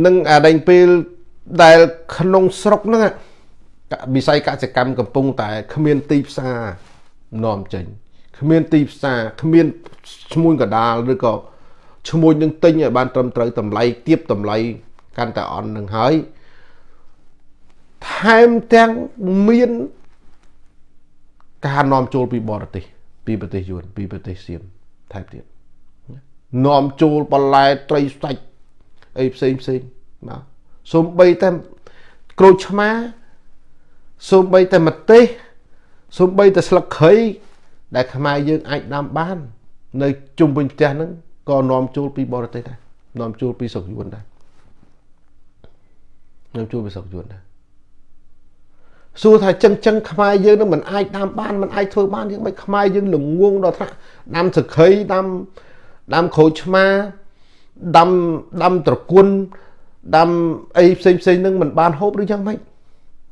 នឹងអាដែងពេលដែលក្នុងស្រុកហ្នឹងវិស័យកសិកម្មកំពុងតែគ្មានទីផ្សារនាំចេញគ្មានទីផ្សារគ្មានឈ្មួញកដាលឬក៏ឈ្មួញនឹងទិញឲ្យបានត្រឹមត្រូវតម្លៃទៀបតម្លៃកាន់តែអន់នឹងហើយថែមទាំងមានការនាំចូលពីបរទេសពីប្រទេសយួនពីប្រទេសសៀម ថែមទៀតនាំចូលបន្លែត្រីសាច់អីផ្សេងផ្សេងបាទសំបីតែក្រូចឆ្មាសំបីតែម្ទេសសំបីតែស្លឹកគ្រៃដែលខ្មែរយើងអាចដាំបាន នៅជុំវិញផ្ទះហ្នឹងក៏នាំចូលពីបរទេសដែរនាំចូលពីស្រុកយួនដែរនាំចូលពីស្រុកយួនដែរ សួរថាចឹងចឹងខ្មែរយើងនឹងមិនអាចដាំបានមិនអាចធ្វើបានយ៉ាងម៉េចខ្មែរយើងល្ងងដល់ថ្នាក់ដាំសក្រីដាំដាំក្រូចឆ្មាដាំដាំត្រគុណដាំអីផ្សេងផ្សេងនឹងមិនបានហូបឬយ៉ាងម៉េច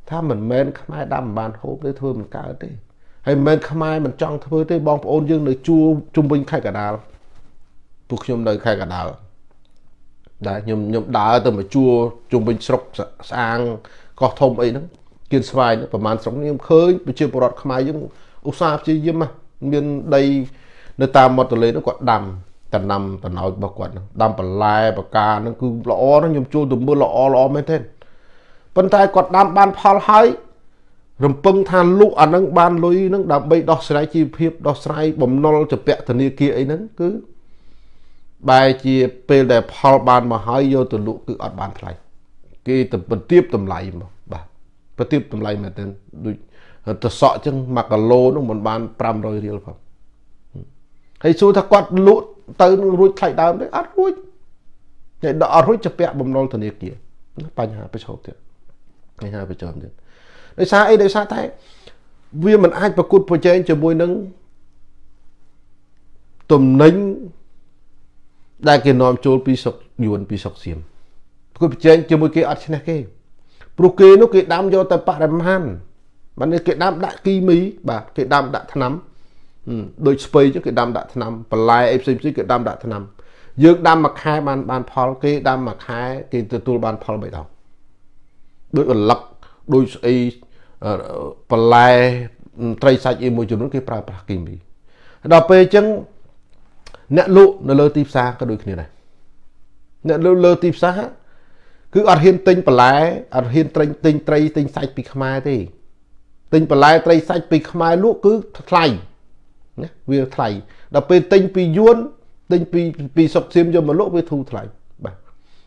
ថាមិនមែនខ្មែរដាំមិនបានហូបទេធ្វើមិនកើតទេហើយមិនមែនខ្មែរមិនចង់ធ្វើទេបងប្អូនយើងនៅជួជុំវិញខេត្តកដាលពួកខ្ញុំនៅខេត្តកដាលដែលខ្ញុំខ្ញុំដើរទៅមកជួជុំវិញស្រុកស្អាងកោះធំអីហ្នឹង គៀនស្វាយប្រហែលស្រុកនេះខ្ញុំឃើញប្រជាពលរដ្ឋខ្មែរយើងឧស្សាហ៍ព្យាយាមមានដីនៅតាមមាត់ទន្លេនោះគាត់ដាំតំណាំតំណោចរបស់គាត់ហ្នឹងដាំបន្លែបកាហ្នឹងគឺល្អហ្នឹងខ្ញុំចូលទៅមើលល្អល្អមែនទេប៉ុន្តែគាត់ដាំបានផលហើយរំពឹងថាលក់អានឹងបានលុយនឹងដើម្បីដោះស្រាយជីវភាពដោះស្រាយបំណុលចពាក់ធនាគារអីហ្នឹងគឺបែរជាពេលដែលផលបានមកហើយយកទៅលក់គឺអត់បានថ្លៃគេទៅបន្ទាបតម្លៃមក បាទបន្ទាបតម្លៃមែនទែនដូចទៅសក់ចឹង1គីឡូនោះមិនបាន500រៀលផងហើយសួរថាគាត់លក់ទៅនឹងរួចថ្លៃដើមទេអត់រួចតែដល់អត់រួចចពាក់បំណុលធនាគារបញ្ហាប្រឈមទៀតបញ្ហាប្រឈមទៀតដោយសារអីដោយសារតែវាមិនអាចប្រកួតប្រជែងជាមួយនឹងទំនិញដែលគេនាំចូលពីស្រុកយួនពីស្រុកសៀមប្រកួតប្រជែងជាមួយគេអត់ឈ្នះគេ ព្រោះគេនោះគេដាំយកតែបរិមាណបានគេដាំដាក់គីមី បាទគេដាំដាក់ថ្នាំដូចស្ពៃចឹងគេដាំដាក់ថ្នាំបន្លែអីផ្សេងផ្សេងគេដាំដាក់ថ្នាំយើងដាំមួយខែបានបានផលគេដាំមួយខែគេទទួលបានផលបីដងដូចអលឹកដូចស្អីបន្លែត្រីសាច់អីមួយចំនួនគេប្រើប្រាស់គីមីដល់ពេលអញ្ចឹងអ្នកលក់នៅលើទីផ្សារក៏ដូចគ្នាដែរអ្នកលក់លើទីផ្សារ គឺអត់ហ៊ានទិញបន្លែអត់ហ៊ានទិញទិញត្រីទិញសាច់ពីខ្មែរទេទិញបន្លែត្រីសាច់ពីខ្មែរលក់គឺថ្លៃណាវាថ្លៃដល់ពេលទិញពីយួនទិញពីពីសុកសៀមយកមកលក់វាធូរថ្លៃបាទ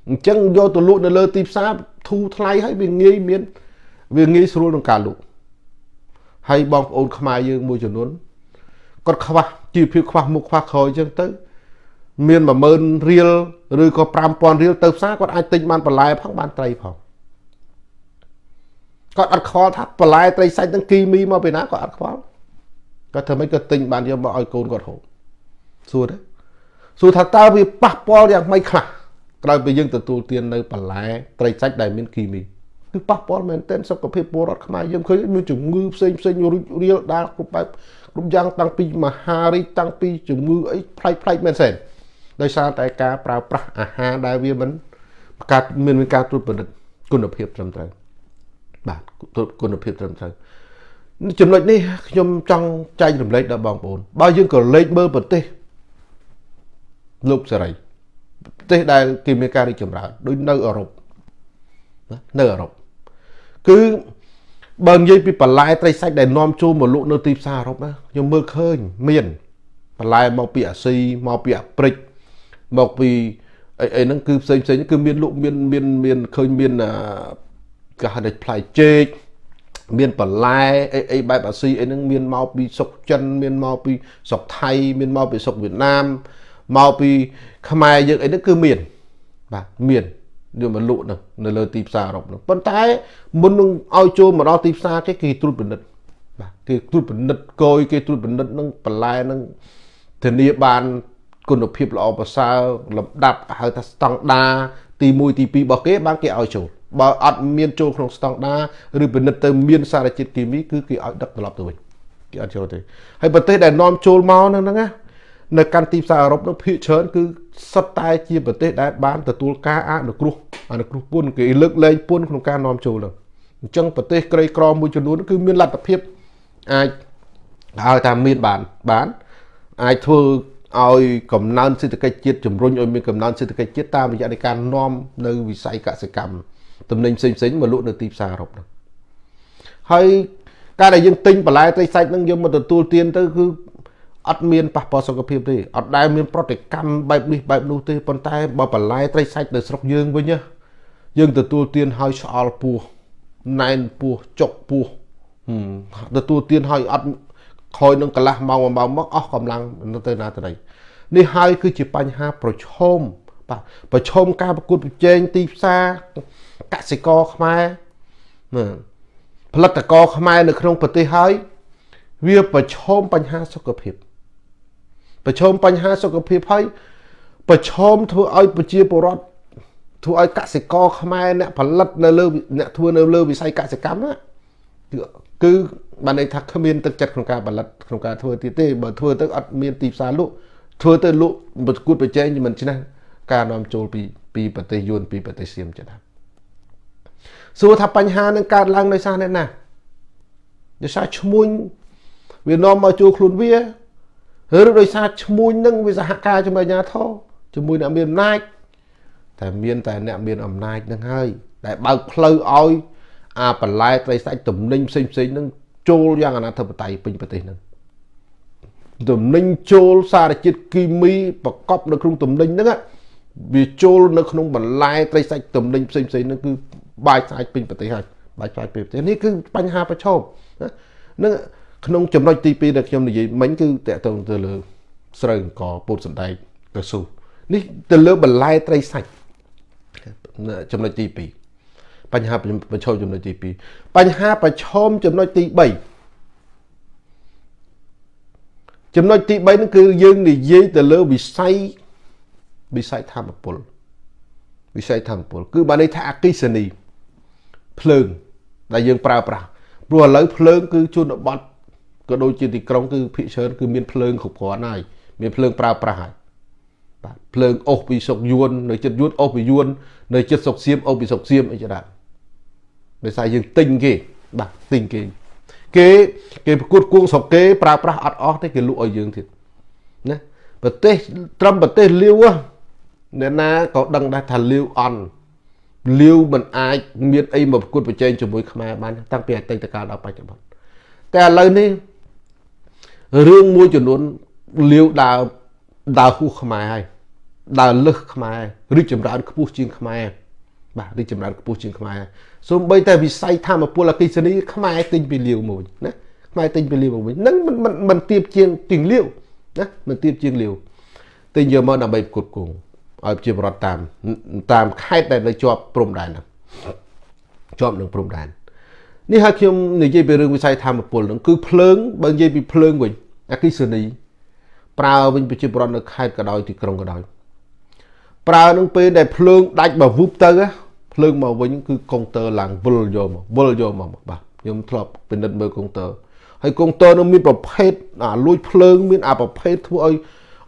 អញ្ចឹងយកទៅលក់នៅលើទីផ្សារធូរថ្លៃហើយវាងាយមានវាងាយស្រួលក្នុងការលក់ហើយបងប្អូនខ្មែរយើងមួយចំនួនគាត់ខ្វះជីវភាពខ្វះមុខខ្វះក្រោយអញ្ចឹងទៅ មាន10000រៀលឬក៏5000រៀលទៅផ្សារគាត់អាចទិញបានបន្លែផងបានត្រីផងគាត់អត់ខ្វល់ថាបន្លែត្រីសាច់នឹងគីមីមកពីណាគាត់អត់ខ្វល់គាត់ធ្វើម៉េចក៏ទិញបានយកមកឲ្យកូនគាត់ហូបសួរទេសួរថាតើវាប៉ះពាល់យ៉ាងម៉េចខ្លះក្រោយពីយើងទទួលទាននៅបន្លែត្រីសាច់ដែលមានគីមីគឺប៉ះពាល់មែនទែនសុខភាពពលរដ្ឋខ្មែរយើងឃើញមានជំងឺផ្សេងផ្សេងរួចរៀលដាល់គ្រប់បែបគ្រប់យ៉ាងតាំងពីមហារីកតាំងពីជំងឺអីផ្លែកផ្លែកមែនទែន ដោយសារតែការប្រើប្រាស់អាហារដែលវាមិនការមានការត្រួតពិនិត្យគុណភាពត្រឹមត្រូវបាទគុណភាពត្រឹមត្រូវចំណុចនេះខ្ញុំចង់ចែករំលែកដល់បងប្អូនបើយើងក៏លេខមើលប្រទេសលោកសេរីប្រទេសដែលគេមានការរីកចម្រើនដូចនៅអឺរ៉ុបនៅអឺរ៉ុបគឺបើនិយាយពីបន្លែត្រីសាច់ដែលនាំចូលមកលក់នៅទីផ្សារអឺរ៉ុបណាខ្ញុំមើលឃើញមានបន្លែមកពីអាស៊ីមកពីអាព្រិក មកពីអីអីហ្នឹងគឺផ្សេងផ្សេងគឺមានលក់មានមានមានឃើញមានគេហៅថាផ្លែចេកមានបន្លែអីអីបែបអាស៊ីអីហ្នឹងមានមកពីស្រុកចិនមានមកពីស្រុកថៃមានមកពីស្រុកវៀតណាមមកពីខ្មែរយើងអីហ្នឹងគឺមានបាទមានយកមកលក់ហ្នឹងនៅលើទីផ្សារអឺរ៉ុបហ្នឹងប៉ុន្តែមុននឹងឲ្យចូលមកដល់ទីផ្សារគេគេត្រួតពិនិត្យបាទគេត្រួតពិនិត្យគយគេត្រួតពិនិត្យនឹងបន្លែហ្នឹងធានាបាន គុណភាពល្អប្រសើរលំដាប់ហៅថាស្តង់ដាទី1ទី2របស់គេបានគេឲ្យចូលបើអត់មានចូលក្នុងស្តង់ដាឬពិនិត្យទៅមានសារជាតិគីមីគឺគេឲ្យដឹកត្រឡប់ទៅវិញគេអត់ចូលទេហើយប្រទេសដែលនាំចូលមកហ្នឹងណានៅកាន់ទីផ្សារអឺរ៉ុបនោះភាគច្រើនគឺសុទ្ធតែជាប្រទេសដែលបានទទួលការអនុគ្រោះអនុគ្រោះពន្ធគេលើកលែងពន្ធក្នុងការនាំចូលហ្នឹងអញ្ចឹងប្រទេសក្រីក្រមួយចំនួនគឺមានលទ្ធភាពអាចហៅថាមានបានបានអាចធ្វើ ឲ្យកំណើនសេដ្ឋកិច្ចជាតិជំរុញឲ្យមានកំណើនសេដ្ឋកិច្ចជាតិតាមរយៈនៃការនាំនៅវិស័យកសិកម្មទំនិញផ្សេងផ្សេងមកលក់នៅទីផ្សារអឺរ៉ុបហ្នឹងហើយការដែលយើងទិញបន្លែត្រីសាច់ហ្នឹងយកមកទទួលទានទៅគឺអត់មានប៉ះពាល់សុខភាពទេអត់ដែលមានប្រតិកម្មបែបនេះបែបនោះទេប៉ុន្តែបើបន្លែត្រីសាច់នៅស្រុកយើងវិញយើងទទួលទានឲ្យឆ្អល់ពោះណែនពោះចុកពោះទទួលទានឲ្យអត់ ខ້ອຍនឹងកន្លះម៉ោងមួយម៉ោងមកអស់កម្លាំងទៅណាទៅណីនេះហើយគឺជាបញ្ហាប្រឈមបាទប្រឈមការប្រកួតប្រជែងទីផ្សារកសិករខ្មែរណាផលិតករខ្មែរនៅក្នុងប្រទេសហើយវាប្រឈមបញ្ហាសុខភាពប្រឈមបញ្ហាសុខភាពហើយប្រឈមធ្វើឲ្យប្រជាពលរដ្ឋធ្វើឲ្យកសិករខ្មែរអ្នកផលិតនៅលើអ្នកធ្វើនៅលើវិស័យកសិកម្មណាគឺ បានន័យថាគ្មានទឹកចិត្តក្នុងការផលិតក្នុងការធ្វើទៀតទេបើធ្វើទៅអត់មានទីផ្សារលក់ធ្វើទៅលក់ប្រកួតប្រជែងមិនឆ្នះការនាំចូលពីពីប្រទេសយួនពីប្រទេសសៀមចឹងណាសួរថាបញ្ហានឹងកើតឡើងដោយសារអ្នកណាដោយសារឈ្មួញវានាំមកជួខ្លួនវាឬដោយសារឈ្មួញនឹងវាសហការជាមួយអាជ្ញាធរជាមួយអ្នកមានអំណាចតែមានតែអ្នកមានអំណាចនឹងហើយដែលបើកផ្លូវឲ្យអាបន្លែត្រីសាច់ទំនិញផ្សេងផ្សេងនឹង ចូលយ៉ាងអនាធិបតេយ្យពេញប្រទេសនឹងទំនិញចូលសារជាតិគីមីប្រកបនៅក្នុងទំនិញហ្នឹងវាចូលនៅក្នុងបន្លែត្រីសាច់ទំនិញផ្សេងផ្សេងហ្នឹងគឺបាយស្អាតពេញប្រទេសហើយបាយស្អាតពេញប្រទេសនេះគឺបញ្ហាប្រឈមហ្នឹងក្នុងចំណុចទី2ដែលខ្ញុំនិយាយមិញគឺតកតងទៅលើស្រូវអង្គពោតសណ្ដែកកស៊ូនេះទៅលើបន្លែត្រីសាច់ចំណុចទី2 បញ្ហាប្រឈមចំណុចទី2បញ្ហាប្រឈមចំណុចទី3ចំណុចទី3ហ្នឹងគឺយើងនិយាយទៅលើវិស័យវិស័យធម្មពលវិស័យធម្មពល គឺបានន័យថាអគិសនីភ្លើងដែលយើងប្រើប្រាស់ព្រោះឥឡូវភ្លើងគឺជនបទក៏ដូចជាទីក្រុងគឺភាគច្រើនគឺមានភ្លើងគ្រប់គ្រាន់ហើយមានភ្លើងប្រើប្រាស់ហើយបាទភ្លើងអុសពីសុកយួននៅចិត្តយួនអុសពីយួននៅចិត្តសុកសៀមអុសពីសុកសៀមអីចឹងដែរ ដោយសារយើងទិញគេបាទទិញគេគេគេប្រកួតគួងស្រុកគេប្រើប្រាស់អត់អស់ទេគេលក់ឲ្យយើងទៀតណាប្រទេសត្រឹមប្រទេសលាវអ្នកណាក៏ដឹងដែរថាលាវអន់លាវមិនអាចមានអីមកប្រកួតប្រជែងជាមួយខ្មែរបានតាំងពីអតីតកាលដល់បច្ចុប្បន្នតែឥឡូវនេះរឿងមួយចំនួនលាវដើរដើរហួសខ្មែរហើយដើរលឹះខ្មែររីកចម្រើនខ្ពស់ជាងខ្មែរបាទរីកចម្រើនខ្ពស់ជាងខ្មែរ សូម្បីតែវិស័យធម្មពលអកិសនីខ្មែរទិញពីលាវមួយណាខ្មែរទិញពីលាវមកវិញហ្នឹងមិនមិនមិនទៀបជាងទីងលាវណាមិនទៀបជាងលាវទិញយកមកដើម្បីផ្គត់ផ្គង់ឲ្យប្រជាពលរដ្ឋតាមតាមខេត្តដែលនៅជាប់ព្រំដែនហ្នឹងជាប់នឹងព្រំដែននេះហើយខ្ញុំនិយាយពីរឿងវិស័យធម្មពលហ្នឹងគឺភ្លើងបើនិយាយពីភ្លើងវិញអគិសនីប្រើវិញប្រជាពលរដ្ឋនៅខេត្តក៏ដោយទីក្រុងក៏ដោយប្រើនឹងពេលដែលភ្លើងដាច់មកវូបទៅ ភ្លើងមកវិញគឺកុងទ័រឡើងវិលយកមកវិលយកមកបាទខ្ញុំធ្លាប់ពិនិត្យមើលកុងទ័រហើយកុងទ័រនឹងមានប្រភេទអាលួចភ្លើងមានអាប្រភេទធ្វើឲ្យ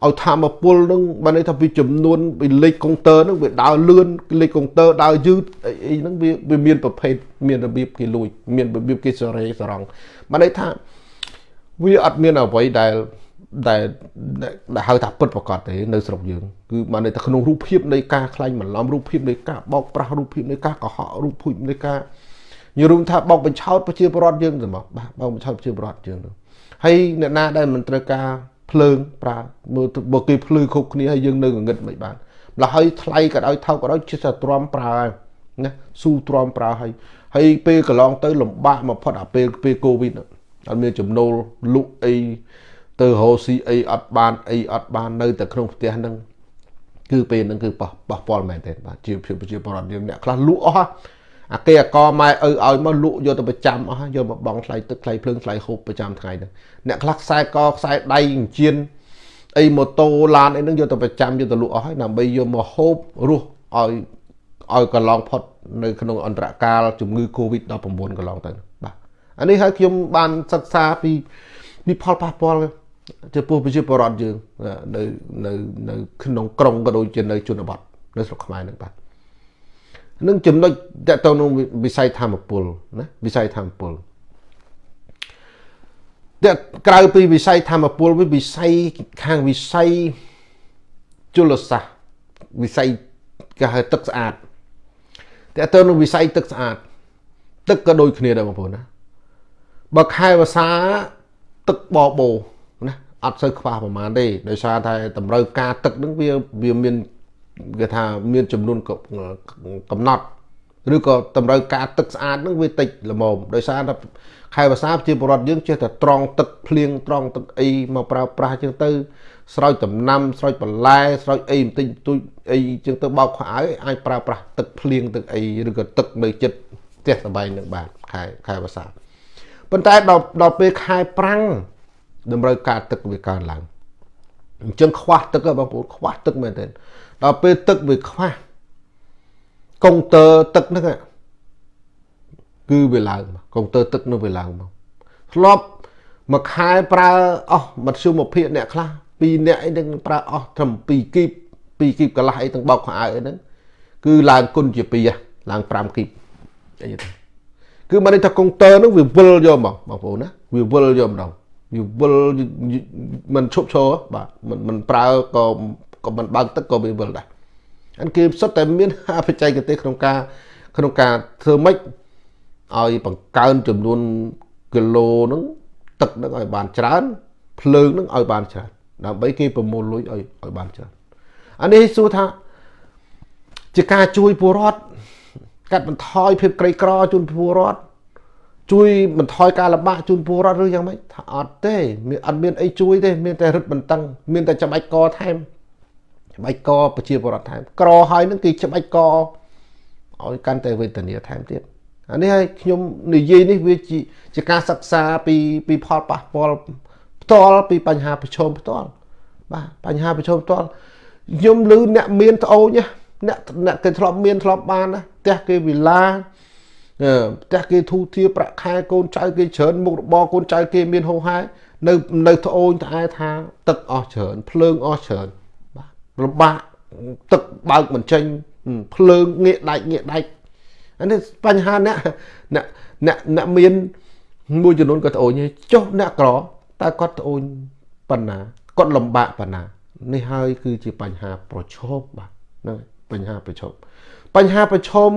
ឲ្យធម្មពលនឹងបានន័យថាពីចំនួនពីលេខកុងទ័រនឹងវាដើរលឿនលេខកុងទ័រដើរយឺតអីហ្នឹងវាវាមានប្រភេទមានរបៀបគេលួចមានរបៀបគេសរេសរងបានន័យថាវាអត់មានអ្វីដែល ដែលដែលហៅថាពិតប្រកបទេនៅស្រុកយើងគឺបានន័យថាក្នុងរូបភាពនៃការខ្លាញ់បន្លំរូបភាពនៃការបោកប្រាស់រូបភាពនៃការកុហករូបភាពនៃការនិយាយរួមថាបោកបញ្ឆោតប្រជាពលរដ្ឋយើងទៅមកបាទបោកបញ្ឆោតប្រជាពលរដ្ឋយើងទៅហើយអ្នកណាដែលមិនត្រូវការភ្លើងប្រើមើលបើគេភ្លឺគ្រប់គ្នាហើយយើងនៅងងឹតមិនបានម្ល៉េះហើយថ្លៃក៏ដោយថោកក៏ដោយជិះតែទ្រាំប្រើណាស៊ូទ្រាំប្រើហើយហើយពេលកន្លងទៅលំបាកមកផុតអាពេលពេលកូវីដអត់មានចំណូលលក់អី ទៅរកស៊ីអីអត់បានអីអត់បាននៅតែក្នុងផ្ទះហ្នឹងគឺពេលហ្នឹងគឺប៉ះប៉ះពាល់មែនទេបាទជាភាពប្រជាពលរដ្ឋយើងអ្នកខ្លះលក់អស់អាគេអកម៉ែឪឲ្យមកលក់យកទៅប្រចាំអស់យកមកបង់ថ្លៃទឹកថ្លៃភ្លើងថ្លៃហូបប្រចាំថ្ងៃហ្នឹងអ្នកខ្លះខ្សែកខ្សែដៃអញ្ជៀនអីម៉ូតូឡានអីហ្នឹងយកទៅប្រចាំយកទៅលក់អស់ហើយដើម្បីយកមកហូបរស់ឲ្យឲ្យកន្លងផុតនៅក្នុងអន្តរកាលជំងឺ Covid-19 កន្លងទៅបាទអានេះហើយខ្ញុំបានសិក្សាពីពីផលប៉ះពាល់ ចំពោះប្រជាពលរដ្ឋយើងនៅនៅនៅក្នុងក្រុងក៏ដូចជានៅជនបទនៅស្រុកខ្មែរនឹងបាទនឹងចំណុចតទៅនឹងវិស័យធម្មពលណាវិស័យធម្មពលតែក្រៅពីវិស័យធម្មពលវាវិស័យខាងវិស័យជលសាស្ត្រវិស័យគេហៅទឹកស្អាតតែទៅនឹងវិស័យទឹកស្អាត ទឹកក៏ដូចគ្នាដែរបងប្អូនណាបើខែវស្សាទឹកបបោណា អត់សូវខ្វះប្រហែលទេដោយសារតែតម្រូវការទឹកហ្នឹងវាវាមានគេថាមានចំនួនកំណត់ឬក៏តម្រូវការទឹកស្អាតហ្នឹងវាតិចល្មមដោយសារតែខែវស្សាប្រជាពលរដ្ឋយើងចេះតែត្រង់ទឹកភ្លៀងត្រង់ទឹកអីមកប្រើប្រាស់ជាងទៅ ស្រោចដំណាំស្រោចបន្លែស្រោចអីបន្តិចបន្តួចអីជាងទៅបោកខោអាវអាចប្រើប្រាស់ទឹកភ្លៀងទឹកអីឬក៏ទឹកនៅចិត្តផ្ទះសម្បែងនឹងបានខែខែវស្សាប៉ុន្តែដល់ដល់ពេលខែប្រាំង តម្រូវការទឹកវាកើនឡើងអញ្ចឹងខ្វះទឹកបងប្អូនខ្វះទឹកមែនទែនដល់ពេលទឹកវាខ្វះកុងទ័រទឹកហ្នឹងគឺវាឡើងកុងទ័រទឹកនោះវាឡើងមកធ្លាប់មួយខែប្រើអស់មធ្យមភាពអ្នកខ្លះ2អ្នកអីនឹងប្រើអស់ត្រឹម2គីប2គីបកន្លះអីទាំងបោកខោអាវអីហ្នឹងគឺឡើងគុណជា2ឡើង5គីបអីទៅគឺមកនេះថាកុងទ័រហ្នឹងវាវិលយកមកបងប្អូនណាវាវិលយកម្ដង វាវិលមិនឈប់ឈរបាទមិនមិនប្រើក៏ក៏មិនបើកទឹកក៏វាវិលដែរអានគេសុទ្ធតែមានបច្ចេកទេសក្នុងការក្នុងការធ្វើម៉េចឲ្យបង្កើនចំនួនគីឡូហ្នឹងទឹកហ្នឹងឲ្យបានច្រើនភ្លើងហ្នឹងឲ្យបានច្រើនដើម្បីគេប្រមូលលុយឲ្យឲ្យបានច្រើនអានេះសួរថាជាការជួយពលរដ្ឋកាត់បន្ថយភាពក្រីក្រជូនពលរដ្ឋ ជួយបន្ថយការលំបាកជូនពលរដ្ឋឬយ៉ាងម៉េចថាអត់ទេមានអត់មានអីជួយទេមានតែរឹតបន្តឹងមានតែច្បាច់កថែមច្បាច់កប្រជាពលរដ្ឋថែមក្រហើយនឹងគឺច្បាច់កឲ្យកាន់តែវេទនាថែមទៀតអានេះឲ្យខ្ញុំនិយាយនេះវាជាការសិក្សាពីពីផលប៉ះពាល់ផ្ទាល់ពីបញ្ហាប្រឈមផ្ទាល់បាទបញ្ហាប្រឈមផ្ទាល់ខ្ញុំឮអ្នកមានត្អូញអ្នកអ្នកគេធ្លាប់មានធ្លាប់បានណាផ្ទះគេវិឡា ផ្ទះគេធូធាប្រាក់ខែកូនចៅគេច្រើនមុខរបរកូនចៅគេមានហូរហែនៅនៅត្អូញត្អែថាទឹកអស់ច្រើនភ្លើងអស់ច្រើនបាទលំបាកទឹកបើកមិនចេញភ្លើងងាកដាច់ងាកដាច់អានេះបញ្ហាអ្នកអ្នកអ្នកអ្នកមានមួយចំនួនក៏ត្អូញចុះអ្នកក្រតើគាត់ត្អូញប៉ុណ្ណាគាត់លំបាកប៉ុណ្ណានេះហើយគឺជាបញ្ហាប្រឈមបាទហ្នឹងបញ្ហាប្រឈមបញ្ហាប្រឈម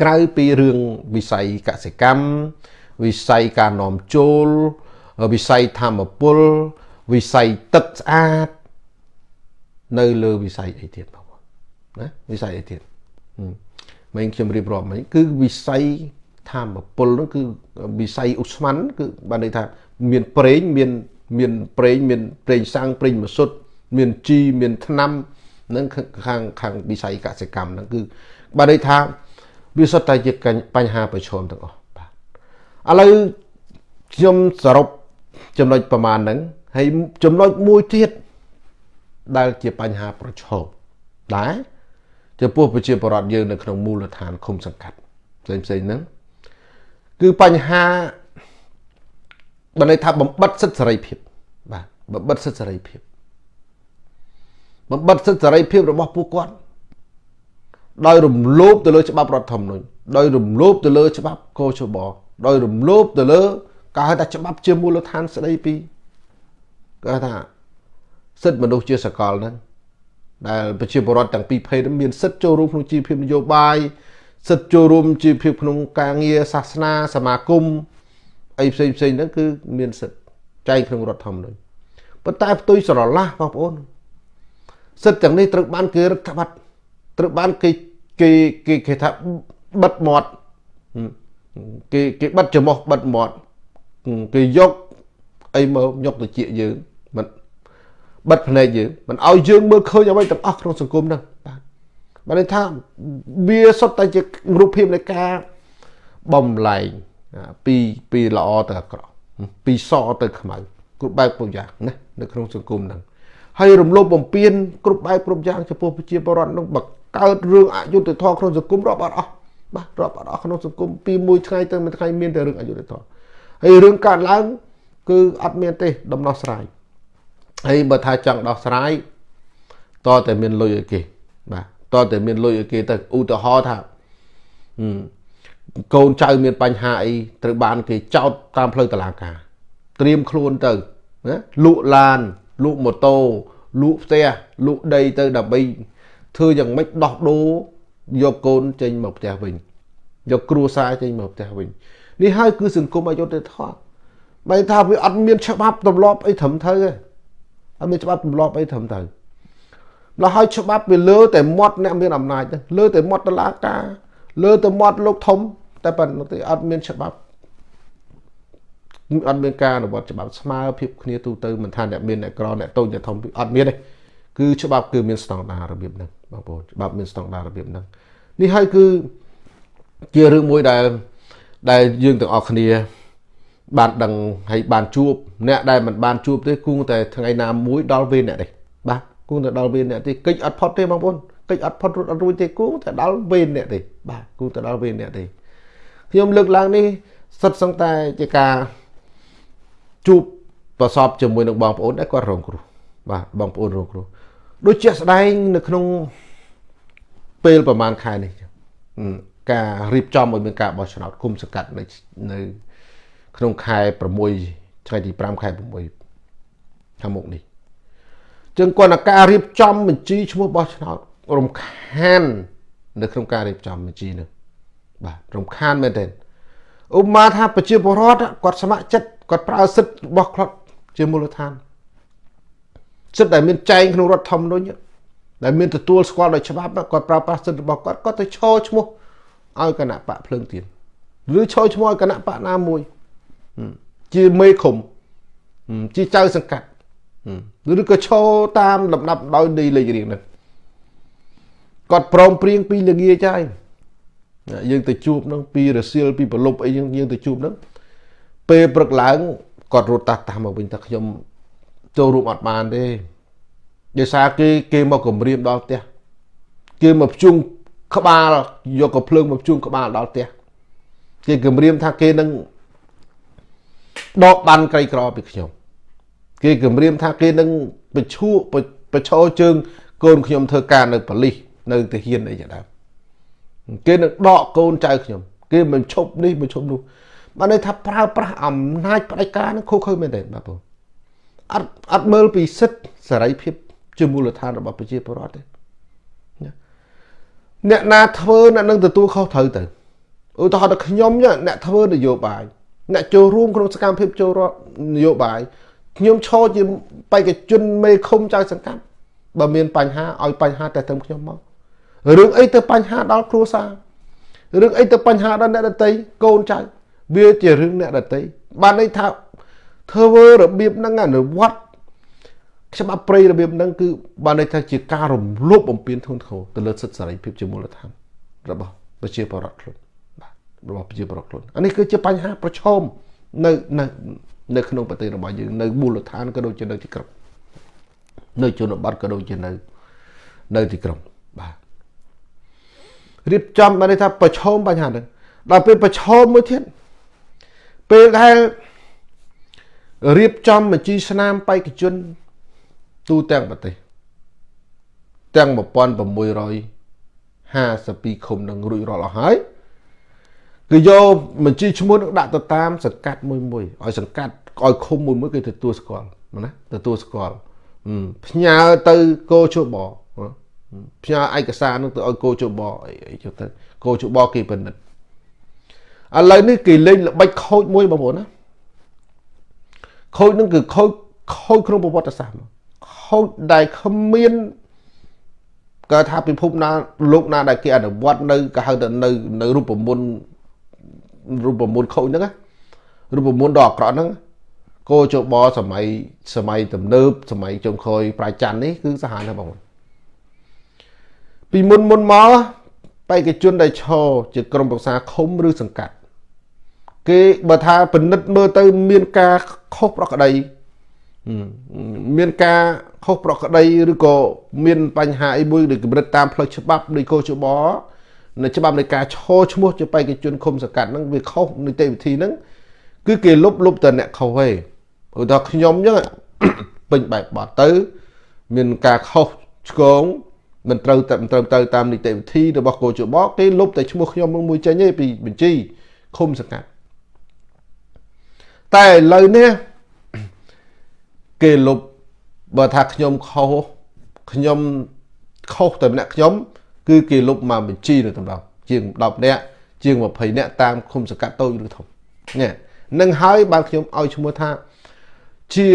ក្រៅពីរឿងវិស័យកសិកម្មវិស័យការនាំចូលវិស័យធម្មពលវិស័យទឹកស្អាតនៅលើវិស័យអីទៀតបងប្អូនណាវិស័យអីទៀតមិញខ្ញុំរៀបរាប់មិញគឺវិស័យធម្មពលនោះគឺវិស័យឧស្ម័នគឺបានន័យថាមានប្រេងមានមានប្រេងមានប្រេងសាំងប្រេងម៉ាស៊ុតមានជីមានថ្នាំនឹងខាងខាងវិស័យកសិកម្មហ្នឹងគឺបានន័យថា វាសុទ្ធតែជាបញ្ហាប្រឈមទាំងអស់បាទឥឡូវខ្ញុំសរុបចំណុចប្រមាណហ្នឹងហើយចំណុចមួយទៀតដែលជាបញ្ហាប្រឈមដែរចំពោះប្រជាពលរដ្ឋយើងនៅក្នុងមូលដ្ឋានឃុំសង្កាត់ផ្សេងផ្សេងហ្នឹងគឺបញ្ហាបើន័យថាបំបិតសិទ្ធិសេរីភាពបាទបំបិតសិទ្ធិសេរីភាពបំបិតសិទ្ធិសេរីភាពរបស់ពួកគាត់ ដោយរំលោភទៅលើច្បាប់រដ្ឋធម្មនុញ្ញដោយរំលោភទៅលើច្បាប់កោជបដោយរំលោភទៅលើការហៅថាច្បាប់ជាមូលដ្ឋានស្ដីពីគេថាសិទ្ធិមនុស្សជាសកលហ្នឹងដែលប្រជាពលរដ្ឋទាំងពីរភេទមានសិទ្ធិចូលរួមក្នុងជីវភាពនយោបាយសិទ្ធិចូលរួមជីវភាពក្នុងការងារសាសនាសមាគមអីផ្សេងផ្សេងហ្នឹងគឺមានសិទ្ធិចែងក្នុងរដ្ឋធម្មនុញ្ញប៉ុន្តែផ្ទុយស្រឡះបងប្អូនសិទ្ធិទាំងនេះត្រូវបានគេរឹតបន្តឹងត្រូវបានគេ គេគេគេថាបិទមាត់គេគេបិទច្រមុះបិទមាត់គេយកអីមកយកទៅជាយើងមិនបិទភ្នែកយើងមិនឲ្យយើងមើលឃើញអ្វីទាំងអស់ក្នុងសង្គមហ្នឹងបាទបានន័យថាវាសុទ្ធតែជារូបភាពនៃការបំលែងពីពីល្អទៅអាក្រក់ពីសទៅខ្មៅគ្រប់បែបគ្រប់យ៉ាងណានៅក្នុងសង្គមហ្នឹង ហើយរំលោភបំពានគ្រប់បែបគ្រប់យ៉ាងចំពោះប្រជាពលរដ្ឋនឹងបកកើតរឿងអយុត្តិធម៌ក្នុងសង្គមរាប់អត់អស់បាទរាប់អត់អស់ក្នុងសង្គមពីមួយថ្ងៃទៅមួយថ្ងៃមានតែរឿងអយុត្តិធម៌ហើយរឿងកើតឡើងគឺអត់មានទេដំណោះស្រាយហើយបើថាចង់ដោះស្រាយតតែមានលុយឲ្យគេបាទតតែមានលុយឲ្យគេទៅឧទាហរណ៍ថាកូនចៅមានបញ្ហាអីត្រូវបានគេចោទតាមផ្លូវតុលាការ ត្រៀមខ្លួនទៅណាលក់ឡាន លក់ម៉ូតូលក់ផ្ទះលក់ដីទៅដើម្បីធ្វើយ៉ាងម៉េចដោះដូរយកកូនចេញមកផ្ទះវិញយកគ្រួសារចេញមកផ្ទះវិញនេះហើយគឺសង្គមអយុត្តិធម៌បែរថាវាអត់មានច្បាប់ទម្លាប់អីត្រឹមត្រូវទេអត់មានច្បាប់ទម្លាប់អីត្រឹមត្រូវម្ល៉េះហើយច្បាប់វាលើតែមាត់អ្នកមានអំណាចទៅលើតែមាត់តឡាការលើតែមាត់លោកធំតែប៉ុណ្ណឹងទេអត់មានច្បាប់ អត់មានការអនុវត្តច្បាប់ស្មើភាពគ្នាទូទៅមិនថាអ្នកមានអ្នកក្រអ្នកតូចអ្នកធំអត់មានទេគឺច្បាប់គឺមានស្តង់ដាររបៀបហ្នឹងបងប្អូនច្បាប់មានស្តង់ដាររបៀបហ្នឹងនេះហើយគឺជារឿងមួយដែលដែលយើងទាំងអស់គ្នា បានដឹងហើយបានជួបអ្នកដែលមិនបានជួបទេគង់តែថ្ងៃណាមួយដល់វេនអ្នកទេបាទគង់តែដល់វេនអ្នកទេកិច្ចអត់ផុតទេបងប្អូនកិច្ចអត់ផុតរត់អត់រួចទេគង់តែដល់វេនអ្នកទេបាទគង់តែដល់វេនអ្នកទេខ្ញុំលើកឡើងនេះសិតសឹងតែជាការ ជួបប្រសពជាមួយនឹងបងប្អូនដែលគាត់រងគ្រោះបាទបងប្អូនរងគ្រោះដូចជាស្ដែងនៅក្នុងពេលប្រហែលខែនេះការរៀបចំឲ្យមានការបោះឆ្នោតគុំសង្កាត់នៅនៅក្នុងខែ6ថ្ងៃទី5ខែ6ខាងមុខនេះចឹងគាត់នឹងការរៀបចំបញ្ជីឈ្មោះបោះឆ្នោតរំខាន នៅក្នុងការរៀបចំបញ្ជីនោះបាទរំខានមែនទែនឧបមាថាប្រជាពលរដ្ឋគាត់ស្ម័គ្រចិត្ត គាត់ប្រើសិទ្ធិរបស់គាត់ជាមូលដ្ឋានសិទ្ធិដែលមានចែងក្នុងរដ្ឋធម្មនុញ្ញដែលមានទទួលស្គាល់ដោយច្បាប់គាត់ប្រើប្រាស់សិទ្ធិរបស់គាត់គាត់ទៅឈរឈ្មោះឲ្យគណៈបកភ្លើងទៀនឬឈរឈ្មោះឲ្យគណៈបកណាមួយជាមេឃុំជាចៅសង្កាត់ឬក៏ឈរតាមលំដាប់ដោយនៃលេខរៀងហ្នឹងគាត់ព្រមព្រៀងពីលងាចាយយើងទៅជួបនឹងពីរសៀលពីប្រលប់អីយើងយើងទៅជួបនឹង ពេលព្រឹកឡើងគាត់រត់តាស់តាស់មកវិញថាខ្ញុំចូលរួមអត់បានទេដោយសារគេគេមកគម្រាមដល់ផ្ទះគេមកភ្ជុងក្បាលយកកំភ្លើងមកភ្ជុងក្បាលដល់ផ្ទះគេគម្រាមថាគេនឹងដកបានក្រីក្រពីខ្ញុំគេគម្រាមថាគេនឹងបញ្ឈួបញ្ឈរជើងកូនខ្ញុំធ្វើការនៅប៉ូលីសនៅទាហានអីជាដើមគេនឹងដកកូនចៅខ្ញុំ គេមិនឈប់នេះមិនឈប់នោះ បានន័យថាប្រើប្រាស់អំណាចផ្ដាច់ការនឹងខុសខើមែនទេបាទបងអត់អត់មើលពីសិទ្ធសេរីភាពជាមូលដ្ឋានរបស់ប្រជាពលរដ្ឋទេអ្នកណាធ្វើអ្នកនឹងទទួលខុសត្រូវទៅឧទាហរណ៍ថាខ្ញុំអ្នកធ្វើនយោបាយអ្នកចូលរួមក្នុងសកម្មភាពចូលរដ្ឋនយោបាយខ្ញុំឈរជាបេក្ខជនមេឃុំចៅសង្កាត់បើមានបញ្ហាឲ្យបញ្ហាតែត្រឹមខ្ញុំមករឿងអីទៅបញ្ហាដល់គ្រួសាររឿងអីទៅបញ្ហាដល់អ្នកដតីកូនចៅ វាជារឿងអ្នកដតីបានន័យថាធ្វើរបៀបហ្នឹងអនុវត្តច្បាប់ព្រៃរបៀបហ្នឹងគឺបានន័យថាជាការរំលោភបំពានធ្ងន់ធ្ងរទៅលើសិទ្ធិសេរីភាពជាមូលដ្ឋានរបស់ប្រជាពលរដ្ឋខ្លួនបាទរបស់ប្រជាពលរដ្ឋខ្លួនអានេះគឺជាបញ្ហាប្រឈមនៅនៅនៅក្នុងប្រទេសរបស់យើងនៅមូលដ្ឋានក៏ដូចជានៅទីក្រុងនៅជនបទក៏ដូចជានៅនៅទីក្រុងបាទរៀបចំបានន័យថាប្រឈមបញ្ហាហ្នឹងដល់ពេលប្រឈមមួយទៀត ពេលដែលរៀបចំបញ្ជីស្នាមបេក្ខជនទូទាំងប្រទេសទាំង1652ឃុំនឹងរួចរាល់អស់ហើយគឺយកបញ្ជីឈ្មោះនឹងដាក់ទៅតាមសង្កាត់មួយមួយឲ្យសង្កាត់ឲ្យឃុំមួយមួយគេទទួលស្គាល់ណាទទួលស្គាល់ផ្ញើទៅកោជបផ្ញើឯកសារនឹងទៅឲ្យកោជបអីចុះទៅកោជបគេពិនិត្យ ឥឡូវនេះគេលេងល្បិចខូចមួយបងប្អូនណាខូចនឹងគឺខូចខូចក្នុងប្រវត្តិសាស្ត្រខូចដែលគ្មានគេថាពិភពណាលោកណាដែលគេអនុវត្តនៅគេហៅថានៅនៅរូបមន្តរូបមន្តខូចហ្នឹងរូបមន្តដ៏អាក្រក់ហ្នឹងគោចបសម័យសម័យទំនើបសម័យចុងក្រោយប្រាច័ន្ទនេះគឺសាហាវណាស់បងប្អូនពីមុនមុនមកបេក្ខជនដែលឈរជាក្រុមប្រឹក្សាឃុំឬសង្កាត់ គេបើថាពិនិត្យមើលទៅ មានការខុសប្រក្រតីមានការខុសប្រក្រតីឬក៏មានបញ្ហាអីមួយដូចកម្រិតតាមផ្លូវច្បាប់ដូចកោជបនៅច្បាប់នៃការឈរឈ្មោះជាបេក្ខជនឃុំសង្កាត់ហ្នឹងវាខុសនីតិវិធីហ្នឹងគឺគេលុបលុបតែអ្នកខុសឯងឧទាហរណ៍ខ្ញុំអញ្ចឹងពេញបែបបត់ទៅ មានការខុសឆ្គងមិនត្រូវតែមិនត្រូវទៅតាមនីតិវិធីរបស់កោជបគេលុបតែឈ្មោះខ្ញុំមួយចេញទេពីបញ្ជីឃុំសង្កាត់ តែឥឡូវនេះគេលុបបើថាខ្ញុំខុសខ្ញុំខុសតែម្នាក់ខ្ញុំ គឺគេលុបមកបញ្ជីនៅតម្រោជាង10នាក់ជាង20នាក់តាមឃុំសង្កាត់តូចឬធំនេះនឹងហើយបានខ្ញុំឲ្យឈ្មោះថាជា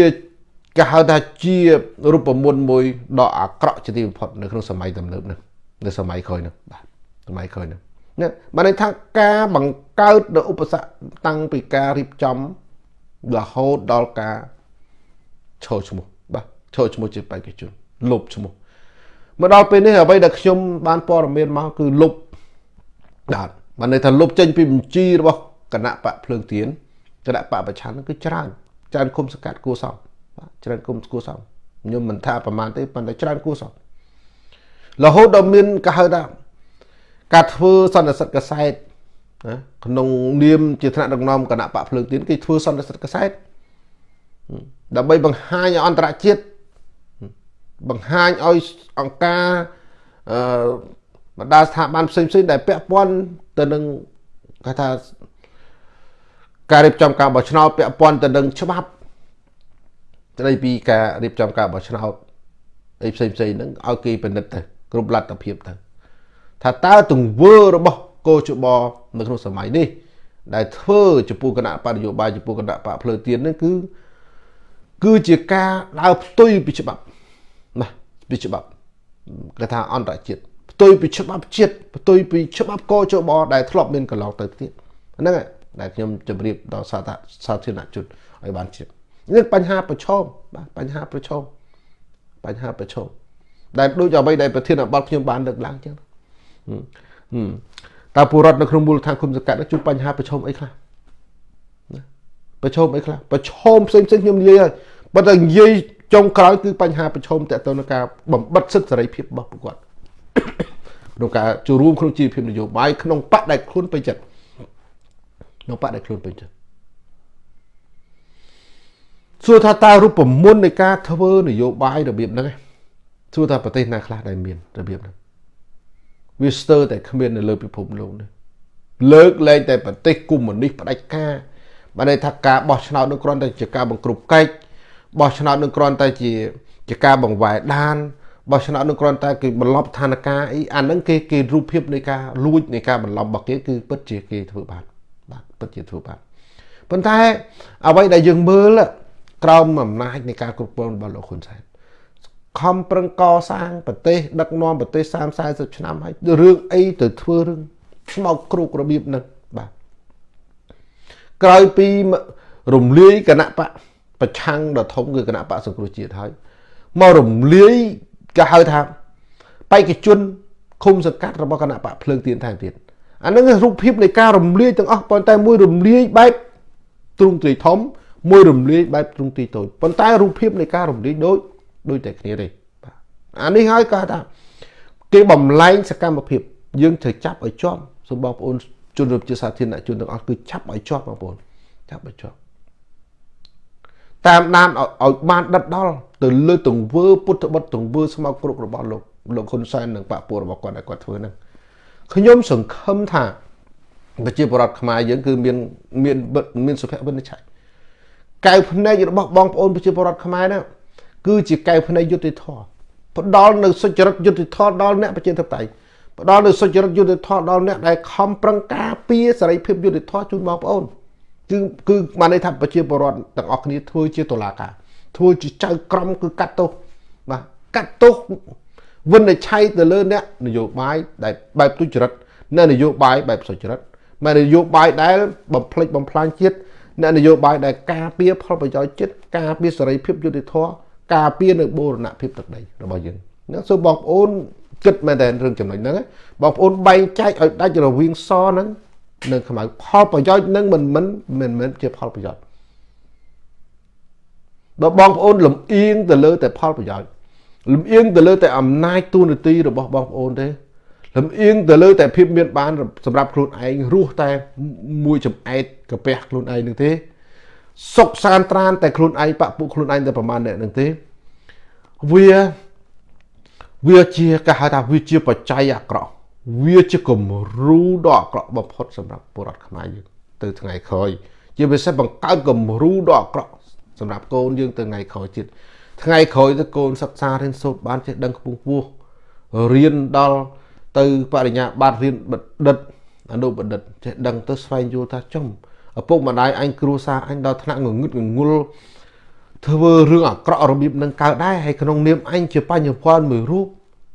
គេហៅថាជារូបមន្តមួយដ៏អាក្រក់ជាទីបំផុតនៅក្នុងសម័យទំនើបនេះនៅសម័យក្រោយនេះបាទសម័យក្រោយនេះនេះបានន័យថាការបង្កើតនៅឧបសគ្គតាំងពីការរៀបចំ រហូតដល់ការឈរឈ្មោះបាទឈរឈ្មោះជាបេក្ខជនលុបឈ្មោះមកដល់ពេលនេះអ្វីដែលខ្ញុំបានព័ត៌មានមកគឺលុបបាទបានន័យថាលុបចេញពីបញ្ជីរបស់គណៈបកភ្លើងទៀនគណៈបកប្រឆាំងគឺច្រើនច្រើនគុំសកាត់គួសមបាទច្រើនគុំគួសមខ្ញុំមិនថាប្រមាណទេប៉ុន្តែច្រើនគួសមរហូតដល់មានគេហៅថាការធ្វើសន្និសិទកសែត ណាក្នុងនាមជាថ្នាក់ដឹកនាំគណៈបកភ្លើងទៀនគេធ្វើសន្និសិទកសែតដើម្បីបង្ហាញឲ្យអន្តរជាតិបង្ហាញឲ្យអង្គការអឺបណ្ដាស្ថាប័នផ្សេងៗដែលពាក់ព័ន្ធទៅនឹងគេថាការរៀបចំការបោះឆ្នោតពាក់ព័ន្ធទៅនឹងច្បាប់ស្ដីពីការរៀបចំការបោះឆ្នោតអីផ្សេងផ្សេងហ្នឹងឲ្យគេពិនិត្យទៅគ្រប់លទ្ធភាពទៅថាតើទង្វើរបស់កោជប នៅក្នុងសម័យនេះដែលធ្វើចំពោះគណៈបរិយោបាយចំពោះគណៈបកភ្លើទៀននេះគឺគឺជាការដើរផ្ទុយពីច្បាប់ណាពីច្បាប់គេថាអន្តរជាតិផ្ទុយពីច្បាប់ជាតិផ្ទុយពីច្បាប់កោជបដែលធ្លាប់មានកន្លងទៅទៀតហ្នឹងដែលខ្ញុំជម្រាបដល់សាធារណជនឲ្យបានជ្រាបនេះបញ្ហាប្រឈមបាទបញ្ហាប្រឈមបញ្ហាប្រឈមដែលដូចអ្វីដែលប្រធានបទខ្ញុំបានលើកឡើងចឹង តើពលរដ្ឋនៅក្នុងមូលដ្ឋានគុំសង្កាត់ជួបបញ្ហាប្រឈមអីខ្លះប្រឈមអីខ្លះប្រឈមផ្សេងផ្សេងខ្ញុំនិយាយហើយបើតែនិយាយចុងក្រោយគឺបញ្ហាប្រឈមតទៅនឹងការបំបិតសិទ្ធិសេរីភាពរបស់ពួកគាត់ក្នុងការចូលរួមក្នុងជីវភាពនយោបាយក្នុងបកដែលខ្លួនពេញចិត្តក្នុងបកដែលខ្លួនពេញចិត្តសួរថាតើរូបមន្តនៃការធ្វើនយោបាយរបៀបហ្នឹងសួរថាប្រទេសណាខ្លះដែលមានរបៀបហ្នឹង វាស្ទើរតែគ្មាននៅលើពិភពលោកនេះលើកលែងតែប្រទេសកុម្មុយនីសផ្ដាច់ការបានន័យថាការបោះឆ្នោតនឹងគ្រាន់តែជាការបង្ក្រប់កិច្ចបោះឆ្នោតនឹងគ្រាន់តែជាជាការបង្វែរដានបោះឆ្នោតនឹងគ្រាន់តែគេបន្លប់ឋានការអីអាហ្នឹងគេគេរូបភាពនៃការលួចនៃការបន្លប់របស់គេគឺពិតជាគេធ្វើបានបាទពិតជាធ្វើបានប៉ុន្តែអ្វីដែលយើងមើលក្រោមអំណាចនៃការគ្រប់គ្រងរបស់លោកហ៊ុនសែន ខំប្រឹងកសាងប្រទេសដឹកនាំប្រទេស30 40ឆ្នាំហើយរឿងអីទៅធ្វើរឿងស្មោកគ្រោករបៀបហ្នឹងបាទក្រោយពីរំលាយគណៈបកប្រឆាំងដ៏ធំគឺគណៈបកសង្គ្រោះជាតិហើយមករំលាយគេហៅថាបេក្ខជនឃុំសង្កាត់របស់គណៈបកភ្លើងទៀនថែមទៀតអានឹងរូបភាពនៃការរំលាយទាំងអស់ប៉ុន្តែមួយរំលាយបែបទ្រង់ទ្រីធំមួយរំលាយបែបទ្រង់ទ្រីតូចប៉ុន្តែរូបភាពនៃការរំលាយដូច ដូចតែគ្នាទេបាទអានេះហើយគាត់ថាគេបំលែងសកម្មភាព យើងត្រូវចាប់ឲ្យជាប់សូមបងប្អូនជនរួមជាសាធារណជនទាំងអស់គឺចាប់ឲ្យជាប់បងប្អូនចាប់ឲ្យជាប់តាមដានឲ្យបានដិតដល់ទៅលើទង្វើពុទ្ធបុត្រទង្វើស្មោកគ្រករបស់លោកលោកហ៊ុនសែននិងបពុះរបស់គាត់ដែលគាត់ធ្វើហ្នឹងខ្ញុំសង្ឃឹមថាប្រជាពលរដ្ឋខ្មែរយើងគឺមានមានមានសុភមង្គលឆៃកៅភ្នែករបស់បងប្អូនប្រជាពលរដ្ឋខ្មែរហ្នឹង គឺជាកៅភ្នែកយុត្តិធម៌ផ្ដល់នៅសុចរិតយុត្តិធម៌ដល់អ្នកប្រជាធិបតេយ្យផ្ដល់នៅសុចរិតយុត្តិធម៌ដល់អ្នកដែលខំប្រឹងការពារសេរីភាពយុត្តិធម៌ជូនបងប្អូនគឺគឺបានន័យថាប្រជាពលរដ្ឋទាំងអស់គ្នាធ្វើជាតុលាការធ្វើជាចៅក្រមគឺកាត់ទោសបាទកាត់ទោសវិនិច្ឆ័យទៅលើអ្នកនយោបាយដែលបែបទុច្ចរិតអ្នកនយោបាយបែបសុចរិតមកនយោបាយដែលបំផ្លិចបំផ្លាញជាតិអ្នកនយោបាយដែលការពារផលប្រយោជន៍ជាតិការពារសេរីភាពយុត្តិធម៌ ការពារនៅបូរណភាពទឹកដីរបស់យើងណាសូមបងប្អូនគិតមែនតើរឿងចំណុចហ្នឹងបងប្អូនបែងចែកឲ្យដាច់រវាងសហ្នឹងនៅខ្មៅផលប្រយោជន៍នឹងមិនមិនមិនមែនជាផលប្រយោជន៍បើបងប្អូនលំអៀងទៅលើតែផលប្រយោជន៍លំអៀងទៅលើតែអំណាចទូនាទីរបស់បងប្អូនទេលំអៀងទៅលើតែភាពមានបានសម្រាប់ខ្លួនឯងរស់តែមួយចំអែតកាពះខ្លួនឯងនឹងទេ សុកសានត្រានតែខ្លួនឯងបពុខ្លួនឯងតែប្រមាណអ្នកនឹងទេវាវាជាគេហៅថាវាជាបច្ច័យអាក្រក់វាជាគំរូដ៏អាក្រក់បំផុតសម្រាប់ពលរដ្ឋខ្មែរយើងទៅថ្ងៃក្រោយជាពិសេសបង្កើតគំរូដ៏អាក្រក់សម្រាប់កូនយើងទៅថ្ងៃក្រោយទៀតថ្ងៃក្រោយទៅកូនសិក្សារៀនសូត្របានចេះដឹងខ្ពង់ខ្ពស់រៀនដល់ទៅបរិញ្ញាបត្ររៀនបណ្ឌិតអនុបណ្ឌិតចេះដឹងទៅស្វែងយល់ថាចំ ឪពុកម្ដាយអញគ្រួសារអញដល់ថ្នាក់ងងឹតងងុលធ្វើរឿងអាក្រក់របៀបនឹងកើតដែរហើយក្នុងនាមអញជាបញ្ញវន្តមួយរូប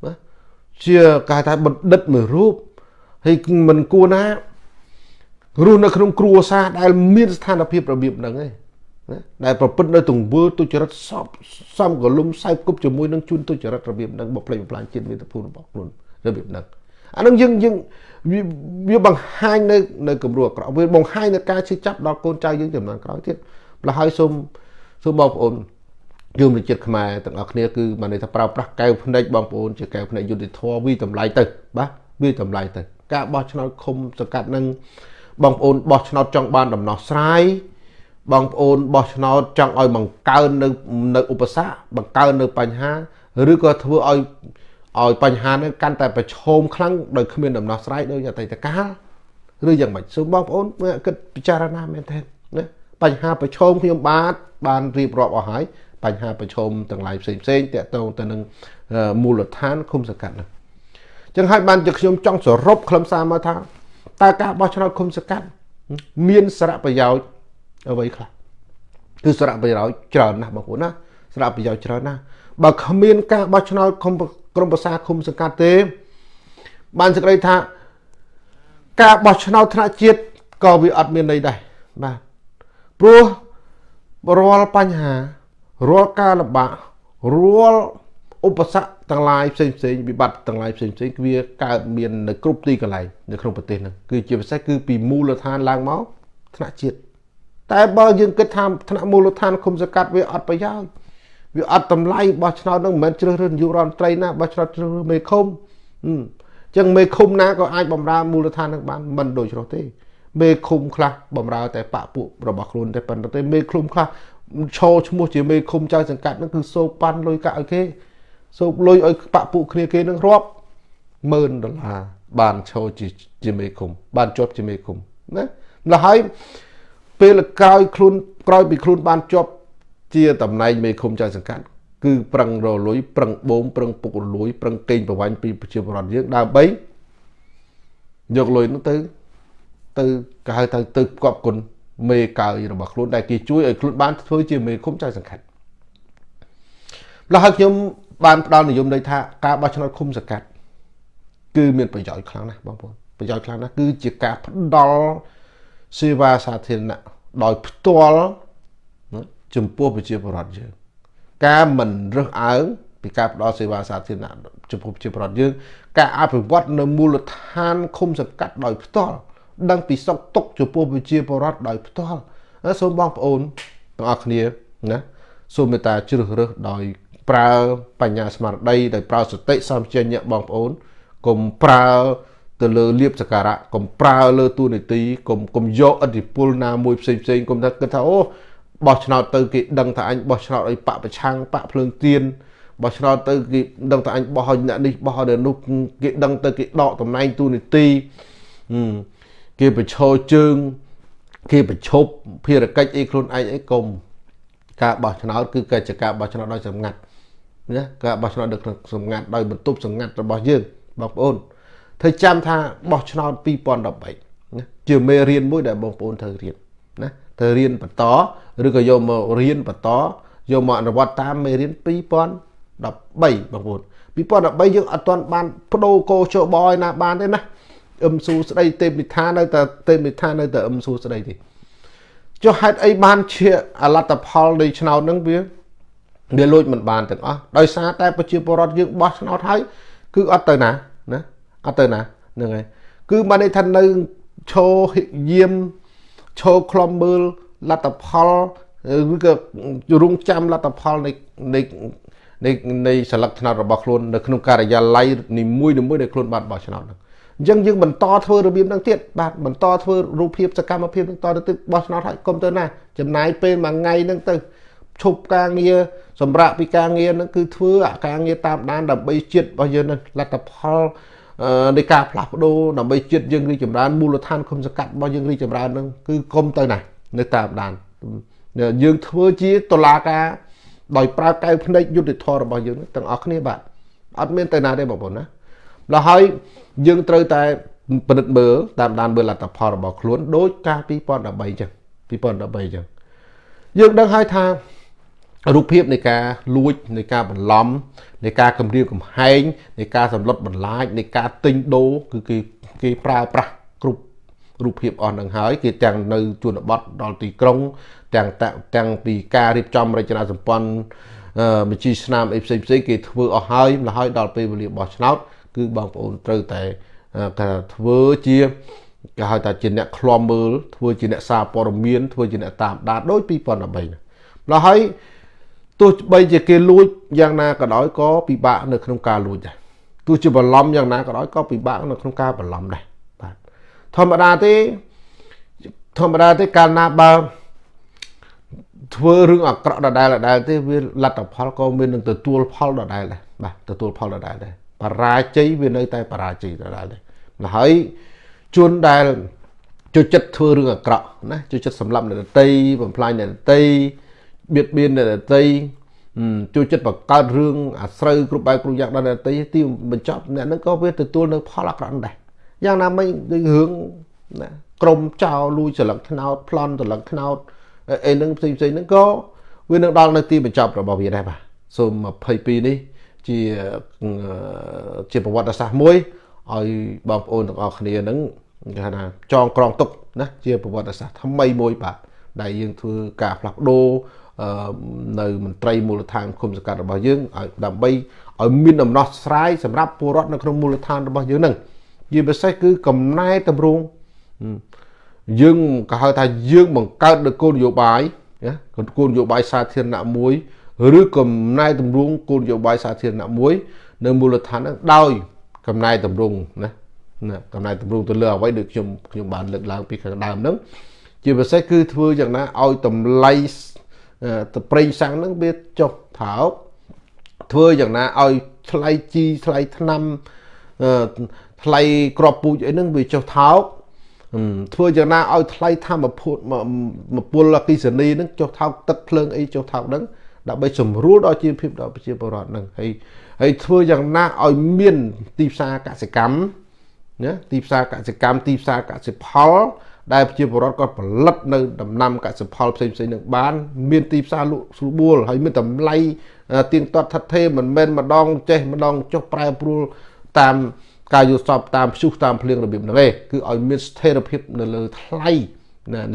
ណាជាគេថាបណ្ឌិតមួយរូបហើយមិនគួរណារស់នៅក្នុងគ្រួសារដែលមានស្ថានភាពរបៀបហ្នឹងឯងណាដែលប្រព្រឹត្តនៅទង្វើទុច្ចរិតសពសំកលុំសែបគប់ជាមួយនឹងជួនទុច្ចរិតរបៀបហ្នឹងបំផ្លិចបំផ្លាញជាតិមាតុភូមិរបស់ខ្លួនរបៀបហ្នឹងអានឹងយើងយើង វាបង្ហាញនៅនៅគំរូអាក្រក់វាបង្ហាញនៅការជិះចាប់ដល់កូនចៅយើងចំនួនក្រោយទៀតម្ល៉េះហើយសូមសូមបងប្អូនយមជាតិខ្មែរទាំងអស់គ្នាគឺបានន័យថាប្រើប្រាស់កែវភ្នែកបងប្អូនជាកែវភ្នែកយុទ្ធធម៌វាតម្លៃទៅបាទវាតម្លៃទៅការបោះឆ្នោតឃុំសង្កាត់នឹងបងប្អូនបោះឆ្នោតចង់បានដំណោះស្រាយបងប្អូនបោះឆ្នោតចង់ឲ្យបង្កើននៅនៅឧបសគ្គបង្កើននៅបញ្ហាឬក៏ធ្វើឲ្យ ឲ្យបញ្ហានេះកាន់តែប្រឈមខ្លាំងដោយគ្មានដំណោះស្រាយដោយអតីតកាលឬយ៉ាងម៉េចសូមបងប្អូនគិតពិចារណាមែនទេណាបញ្ហាប្រឈមខ្ញុំបាទបានរៀបរាប់អស់ហើយបញ្ហាប្រឈមទាំងឡាយផ្សេងផ្សេងតកតងទៅនឹងមូលដ្ឋានឃុំសង្កាត់នោះចឹងហើយបានជាខ្ញុំចង់សរុបខ្លឹមសារមកថាតើការបោះឆ្នោតឃុំសង្កាត់មានសារៈប្រយោជន៍អ្វីខ្លះគឺសារៈប្រយោជន៍ច្រើនណាស់បងប្អូនណាសារៈប្រយោជន៍ច្រើនណាស់ បើគ្មានការបោះឆ្នោតឃុំក្រមប្រសាឃុំសង្កាត់ទេ បានសេចក្តីថាការបោះឆ្នោតថ្នាក់ជាតិក៏វាអត់មានន័យដែរបាទព្រោះរាល់បញ្ហារាល់ការលំបាករាល់ឧបសគ្គទាំងឡាយផ្សេងផ្សេងវិបត្តិទាំងឡាយផ្សេងផ្សេងវាកើតមាននៅគ្រប់ទីកន្លែងនៅក្នុងប្រទេសហ្នឹងគឺជាពិសេសគឺពីមូលដ្ឋានឡើងមកថ្នាក់ជាតិតែបើយើងគិតថាថ្នាក់មូលដ្ឋានគុំសកាត់វាអត់ប្រយោជន៍ វាអត់តម្លៃបោះឆ្នោតនឹងមិនមែនជ្រើសរើសនាយករដ្ឋមន្ត្រីណាបោះឆ្នោតជ្រើសរើសមេឃុំអញ្ចឹងមេឃុំណាក៏អាចបំរើមូលដ្ឋាននឹងបានមិនដូចនោះទេមេឃុំខ្លះបំរើតែបពពួករបស់ខ្លួនតែប៉ុន្តែមេឃុំខ្លះឈរឈ្មោះជាមេឃុំចៅសង្កាត់ហ្នឹងគឺសោកប៉ាន់លុយកាក់ឲ្យគេសោកលុយឲ្យបពពួកគ្នាគេនឹងរាប់ម៉ឺនដុល្លារបានឈរជាជាមេឃុំបានជាប់ជាមេឃុំណាម្ល៉េះហើយពេលក្រោយខ្លួនក្រោយពីខ្លួនបានជាប់ ជាតំណែងមេឃុំចៅសង្កាត់គឺប្រឹងរលួយប្រឹងបូមប្រឹងពុករលួយប្រឹងកេងប្រវាញ់ពីប្រជាពលរដ្ឋយើងដើម្បីយកលុយនោះទៅទៅគេហៅថាទៅគប់គុណមេកើយរបស់ខ្លួនដែលគេជួយឲ្យខ្លួនបានធ្វើជាមេឃុំចៅសង្កាត់ម្ល៉េះហើយខ្ញុំបានផ្ដល់និយមន័យថាការបោះឆ្នោតឃុំសង្កាត់គឺមានប្រយោជន៍ខ្លាំងណាស់បងប្អូនប្រយោជន៍ខ្លាំងណាស់គឺជាការផ្ដល់សេវាសាធារណៈដោយផ្ទាល់ ចំពោះប្រជាពលរដ្ឋយើងការមិនរើសអើងពីការផ្ដល់សេវាសាធារណៈចំពោះប្រជាពលរដ្ឋយើងការអភិវឌ្ឍនៅមូលដ្ឋានឃុំសង្កាត់ដោយផ្ទាល់ដឹងពីសុខទុក្ខចំពោះប្រជាពលរដ្ឋដោយផ្ទាល់សូមបងប្អូនទាំងអស់គ្នាណាសូមមេត្តាជ្រើសរើសដោយប្រើបញ្ញាស្មារតីដោយប្រើសតិសម្ពញ្ញៈបងប្អូនកុំប្រើទៅលើលៀបសការៈកុំប្រើលើទូនីតិកុំកុំយកអធិពលណាមួយផ្សេងផ្សេងកុំថាគិតថាអូ បោះឆ្នោតទៅគេដឹងថាអញបោះឆ្នោតឲ្យបកប្រឆាំងបកភ្លើងទៀនបោះឆ្នោតទៅគេដឹងថាអញបោះឲ្យអ្នកនេះបោះឲ្យនោះគេដឹងទៅគេដកតំណែងទូនីតិគេប្រឈរជើង គេប្រឈប់ភារកិច្ចអីខ្លួនឯងអីកុំការបោះឆ្នោតគឺកិច្ចការបោះឆ្នោតដោយសម្ងាត់ណាការបោះឆ្នោតដោយសម្ងាត់ដោយបន្ទប់សម្ងាត់របស់យើងបងប្អូនធ្វើចាំថាបោះឆ្នោត2013ណាជាមេរៀនមួយដែលបងប្អូនត្រូវរៀនណាទៅរៀនបន្ត ឬក៏យកមករៀនបន្តយកមកអនុវត្តតាមមេរៀន2013បងប្អូន2013យើងអត់ទាន់បានបដូរកោជបឲ្យណាបានទេណាអឹមស៊ូស្ដីទេពនិថានៅតែទេពនិថានៅតែអឹមស៊ូស្ដីទេចុះហេតុអីបានជាអលត្តផលនៃឆ្នោតហ្នឹងវាវាលួចមិនបានទាំងអស់ដោយសារតែប្រជាពលរដ្ឋយើងបោះឆ្នោតហើយគឺអត់ទៅណាណាអត់ទៅណាហ្នឹងហើយគឺបានន័យថានៅឈោយាមឈោខ្លំមើល លទ្ធផលឬក៏រងចាំលទ្ធផលនៃនៃនៃនៃសិលឹកថ្នោតរបស់ខ្លួននៅក្នុងការិយាល័យនីមួយនីមួយដែលខ្លួនបានបោះឆ្នោតហ្នឹងអញ្ចឹងយើងបន្តធ្វើរបៀបហ្នឹងទៀតបាទបន្តធ្វើរូបភាពសកម្មភាពហ្នឹងតទៅទៀតបោះឆ្នោតហើយកុំទៅណាចំណាយពេលមួយថ្ងៃហ្នឹងទៅឈប់ការងារសម្រាប់ពីការងារហ្នឹងគឺធ្វើអាការងារតាមដានដើម្បីជាតិរបស់យើងហ្នឹងលទ្ធផលនៃការផ្លាស់ប្ដូរដើម្បីជាតិយើងរីចម្រើនមូលដ្ឋានគុំសកាត់របស់យើងរីចម្រើនហ្នឹងគឺគុំទៅណា នៅតាមដានយើងធ្វើជាតឡាការដោយប្រើកែវភ្នែកយុទ្ធធររបស់យើងទាំងអស់គ្នាបាទអត់មានទៅណាទេបងប្អូនណាដល់ហើយយើងត្រូវតែពិនិត្យមើលតាមដានមើលលទ្ធផលរបស់ខ្លួនដោយការ2013អញ្ចឹង2013អញ្ចឹងយើងដឹងហើយថារូបភាពនៃការលួចនៃការបន្លំនៃការគម្រាមកំហែងនៃការសម្លុតបន្លាចនៃការទិញដូរគឺគេគេប្រើប្រាស់គ្រប់រូបភាពអស់នឹងហើយគេទាំងនៅជនបទដល់ទីក្រុង ទាំងទាំងពីការរៀបចំរចនាសម្ព័ន្ធមជ្ឈស្នាមអីផ្សេងផ្សេងគេធ្វើអស់ហើយម្ល៉េះហើយដល់ពេលវេលាបោះឆ្នោតគឺបងប្អូនត្រូវតែគេធ្វើជាគេហៅថាជាអ្នកឃ្លាំមើលធ្វើជាអ្នកសារព័ត៌មានធ្វើជាអ្នកតាមដានដូច2013ម្ល៉េះហើយទោះបីជាគេលួចយ៉ាងណាក៏ដោយក៏ពិបាកនៅក្នុងការលួចដែរទោះជាបន្លំយ៉ាងណាក៏ដោយក៏ពិបាកនៅក្នុងការបន្លំដែរបាទ ធម្មតាទេធម្មតាទេកាលណាបើធ្វើរឿងអាក្រក់ដដែលដដែលទេវាលទ្ធផលក៏មាននឹងទទួលផលដដែលដែរបាទទទួលផលដដែលដែរបរាជ័យវានៅតែបរាជ័យដដែលដែរហើយជួនដែលចូលចិត្តធ្វើរឿងអាក្រក់ណាចូលចិត្តសម្លាប់អ្នកដតីបំផ្លាញអ្នកដតីបៀតបៀនអ្នកដតីចូលចិត្តបង្កើតរឿងអាស្រូវគ្រប់បែបគ្រប់យ៉ាងដល់អ្នកដតីទីបញ្ចប់អ្នកហ្នឹងក៏វាទទួលនៅផលអាក្រក់ដែរ យ៉ាងណាមិញដូចរឿងណាក្រុមចោលលួចស្លឹកថ្នោតប្លន់ស្លឹកថ្នោតអីហ្នឹងផ្សេងផ្សេងហ្នឹងក៏វានឹងដល់នៅទីបញ្ចប់របស់វាដែរបាទសូម22នេះជាជាប្រវត្តិសាស្ត្រមួយឲ្យបងប្អូនទាំងអស់គ្នាហ្នឹងគេថាចងក្រងទុកណាជាប្រវត្តិសាស្ត្រថ្មីមួយបាទដែលយើងធ្វើការផ្លាស់ប្ដូរនៅមន្ត្រីមូលដ្ឋានគុំសង្កាត់របស់យើងឲ្យដើម្បីឲ្យមានដំណោះស្រាយសម្រាប់ពលរដ្ឋនៅក្នុងមូលដ្ឋានរបស់យើងហ្នឹងជាពិសេសគឺកំណែតម្រង់យើងក៏ហៅថាយើងបង្កើតនូវគោលនយោបាយណាគោលនយោបាយសាធារណៈមួយឬកំណែតម្រង់គោលនយោបាយសាធារណៈមួយ នៅមូលដ្ឋានហ្នឹងដោយកំណែតម្រង់ណាណាកំណែតម្រង់ទៅលើអ្វីដូចខ្ញុំខ្ញុំបានលើកឡើងពីខាងដើមហ្នឹងជាពិសេសគឺធ្វើយ៉ាងណាឲ្យតម្លៃទៅប្រេងសាំងហ្នឹងវាចុះថោកធ្វើយ៉ាងណាឲ្យថ្លៃជីថ្លៃថ្នាំ ថ្លៃក្របពូជអីហ្នឹងវាចុះថោកធ្វើយ៉ាងណាឲ្យថ្លៃធម្មពលមពលអគិសនីហ្នឹងចុះថោកទឹកភ្លើងអីចុះថោកហ្នឹងដើម្បីសម្រួលដល់ជីវភាពដល់ប្រជាពលរដ្ឋហ្នឹងហើយហើយធ្វើយ៉ាងណាឲ្យមានទីផ្សារកសិកម្មណាទីផ្សារកសិកម្មទីផ្សារកសិផល ដែលប្រជាពលរដ្ឋគាត់ផលិតនៅដំណាំកសិផលផ្សេងផ្សេងនឹងបាន មានទីផ្សារលក់ស្រួលហើយមានតម្លៃទៀងទាត់ថិតថេរមិនមែនម្ដងចេះម្ដងចុះប្រែប្រួលតាម ការយល់សពតាមព្យុះតាមភ្លៀងរបៀបហ្នឹងឯងគឺឲ្យមានស្ថិរភាពនៅលើថ្លៃ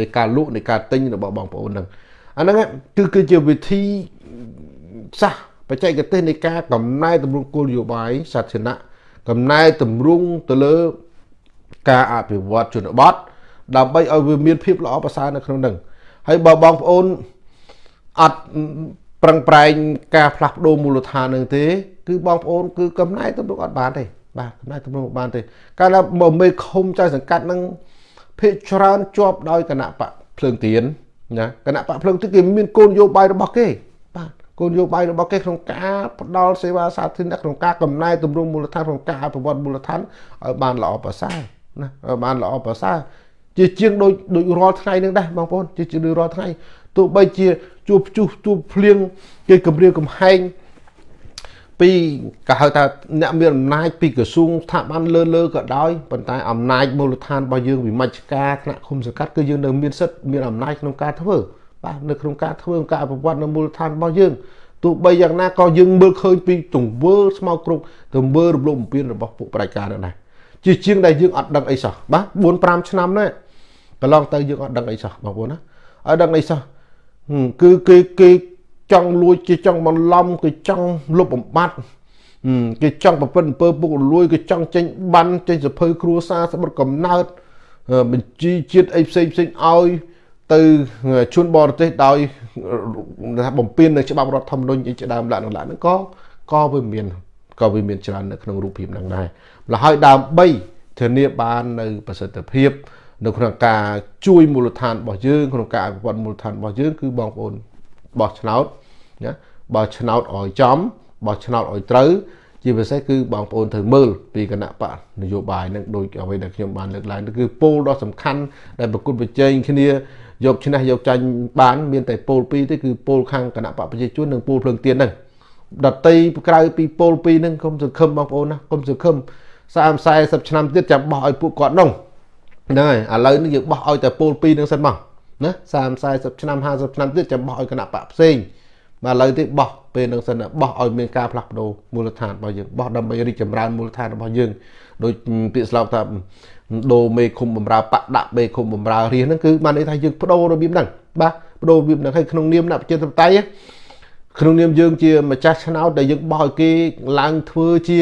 នៃការលក់នៃការទិញរបស់បងប្អូនហ្នឹងអាហ្នឹងគឺគឺជាវិធីសាស្ត្របច្ចេកទេសនៃការកំណែតម្រង់គោលនយោបាយសាធារណៈកំណែតម្រង់ទៅលើការអភិវឌ្ឍជនបទដើម្បីឲ្យវាមានភាពល្អប្រសើរនៅក្នុងនឹងហើយបើបងប្អូនអត់ប្រឹងប្រែងការផ្លាស់ប្ដូរមូលដ្ឋាននឹងទេ គឺបងប្អូនគឺកំណែតម្រង់អត់បានទេ បាទកំណែតម្រង់បានទេកាលណាបើមេឃុំចៅសង្កាត់នឹងភាកច្រើនជាប់ដោយគណៈបកភ្លើងទៀនណាគណៈបកភ្លើងទៀនគេមានគោលនយោបាយរបស់គេបាទគោលនយោបាយរបស់គេក្នុងការផ្ដល់សេវាសាធារណៈក្នុងការកំណែតម្រង់មូលដ្ឋានក្នុងការអភិវឌ្ឍមូលដ្ឋានឲ្យបានល្អប្រសើរណាឲ្យបានល្អប្រសើរជាជាងដូចដូចរាល់ថ្ងៃនឹងដែរបងប្អូនជាជាងរាល់ថ្ងៃទោះបីជាជួបជួសជួបភ្លៀងគេគម្រាមកំហែង ពីក៏ហៅថាអ្នកមានអំណាចពីក្រសួងស្ថាប័នលើលើក៏ដោយប៉ុន្តែអំណាចមូលដ្ឋានរបស់យើងវិមជ្ឈការថ្នាក់ឃុំសង្កាត់គឺយើងនៅមានសិទ្ធិមានអំណាចក្នុងការធ្វើបាទនៅក្នុងការធ្វើការអភិវឌ្ឍនៅមូលដ្ឋានរបស់យើងទោះបីយ៉ាងណាក៏យើងមើលឃើញពីទង្វើស្មោកគ្រោកទង្វើរំលោភបំពានរបស់ពួកប្រជាការនោះដែរជាជាងដែលយើងអត់ដឹងអីសោះបាទ4 5ឆ្នាំនេះកន្លងទៅយើងអត់ដឹងអីសោះបងប្អូនណាអត់ដឹងអីសោះគឺគេគេ ចង់លួចគេចង់បន្លំគេចង់លុបបំបត្តិគេចង់ប្រព្រឹត្តអំពើពុករលួយគេចង់ចេញបានចេញសភៅគ្រួសារស្បត់កំណើតបញ្ជីជាតិអីផ្សេងផ្សេងឲ្យទៅជួនបរទេសដោយថាបំពេញនៅច្បាប់រដ្ឋធម្មនុញ្ញអីជាដើមឡើងឡើងហ្នឹងក៏ក៏វាមានក៏វាមានច្រើននៅក្នុងរូបភាពហ្នឹងដែរម្ល៉េះហើយដើម្បីធានាបាននៅប្រសិទ្ធភាព នៅក្នុងការជួយមូលដ្ឋានរបស់យើងក្នុងការអភិវឌ្ឍមូលដ្ឋានរបស់យើងគឺបងប្អូន បោះឆ្នោតណាបោះឆ្នោតឲ្យចំបោះឆ្នោតឲ្យត្រូវជាពិសេសគឺបងប្អូនត្រូវមើលពីគណៈបកនយោបាយនឹងដូចអ្វីដែលខ្ញុំបានលើកឡើងគឺពោលដ៏សំខាន់ដែលប្រគល់ប្រជែងគ្នាយកឈ្នះយកចាញ់បានមានតែពោលពីរទេគឺពោលខាងគណៈបកប្រជាជននិងពោលភ្លើងទៀនហ្នឹងដតីក្រៅពីពោលពីរហ្នឹងកុំសង្ឃឹមបងប្អូនណាកុំសង្ឃឹម30 40ឆ្នាំទៀតចាំបោះឲ្យពួកគាត់នោះហ្នឹងហើយឥឡូវនេះយើងបោះឲ្យតែពោលពីរហ្នឹងសិនមក ណា30 40ឆ្នាំ50ឆ្នាំទៀតចាំបោះឲ្យគណៈបកផ្សេងបាទឥឡូវនេះបោះពេលនឹងសិនបោះឲ្យមានការផ្លាស់ប្ដូរមូលដ្ឋានរបស់យើងបោះដើម្បីរីកចម្រើនមូលដ្ឋានរបស់យើងដោយពាក្យស្លោកថាដូរមេឃុំបំរើបដាក់មេឃុំបំរើរាជហ្នឹងគឺបានន័យថាយើងបដូររបៀបហ្នឹងបាទបដូររបៀបហ្នឹងហើយក្នុងនាមអ្នកប្រជាធិបតេយ្យក្នុងនាមយើងជាម្ចាស់ឆ្នោតដែលយើងបោះឲ្យគេឡើងធ្វើជា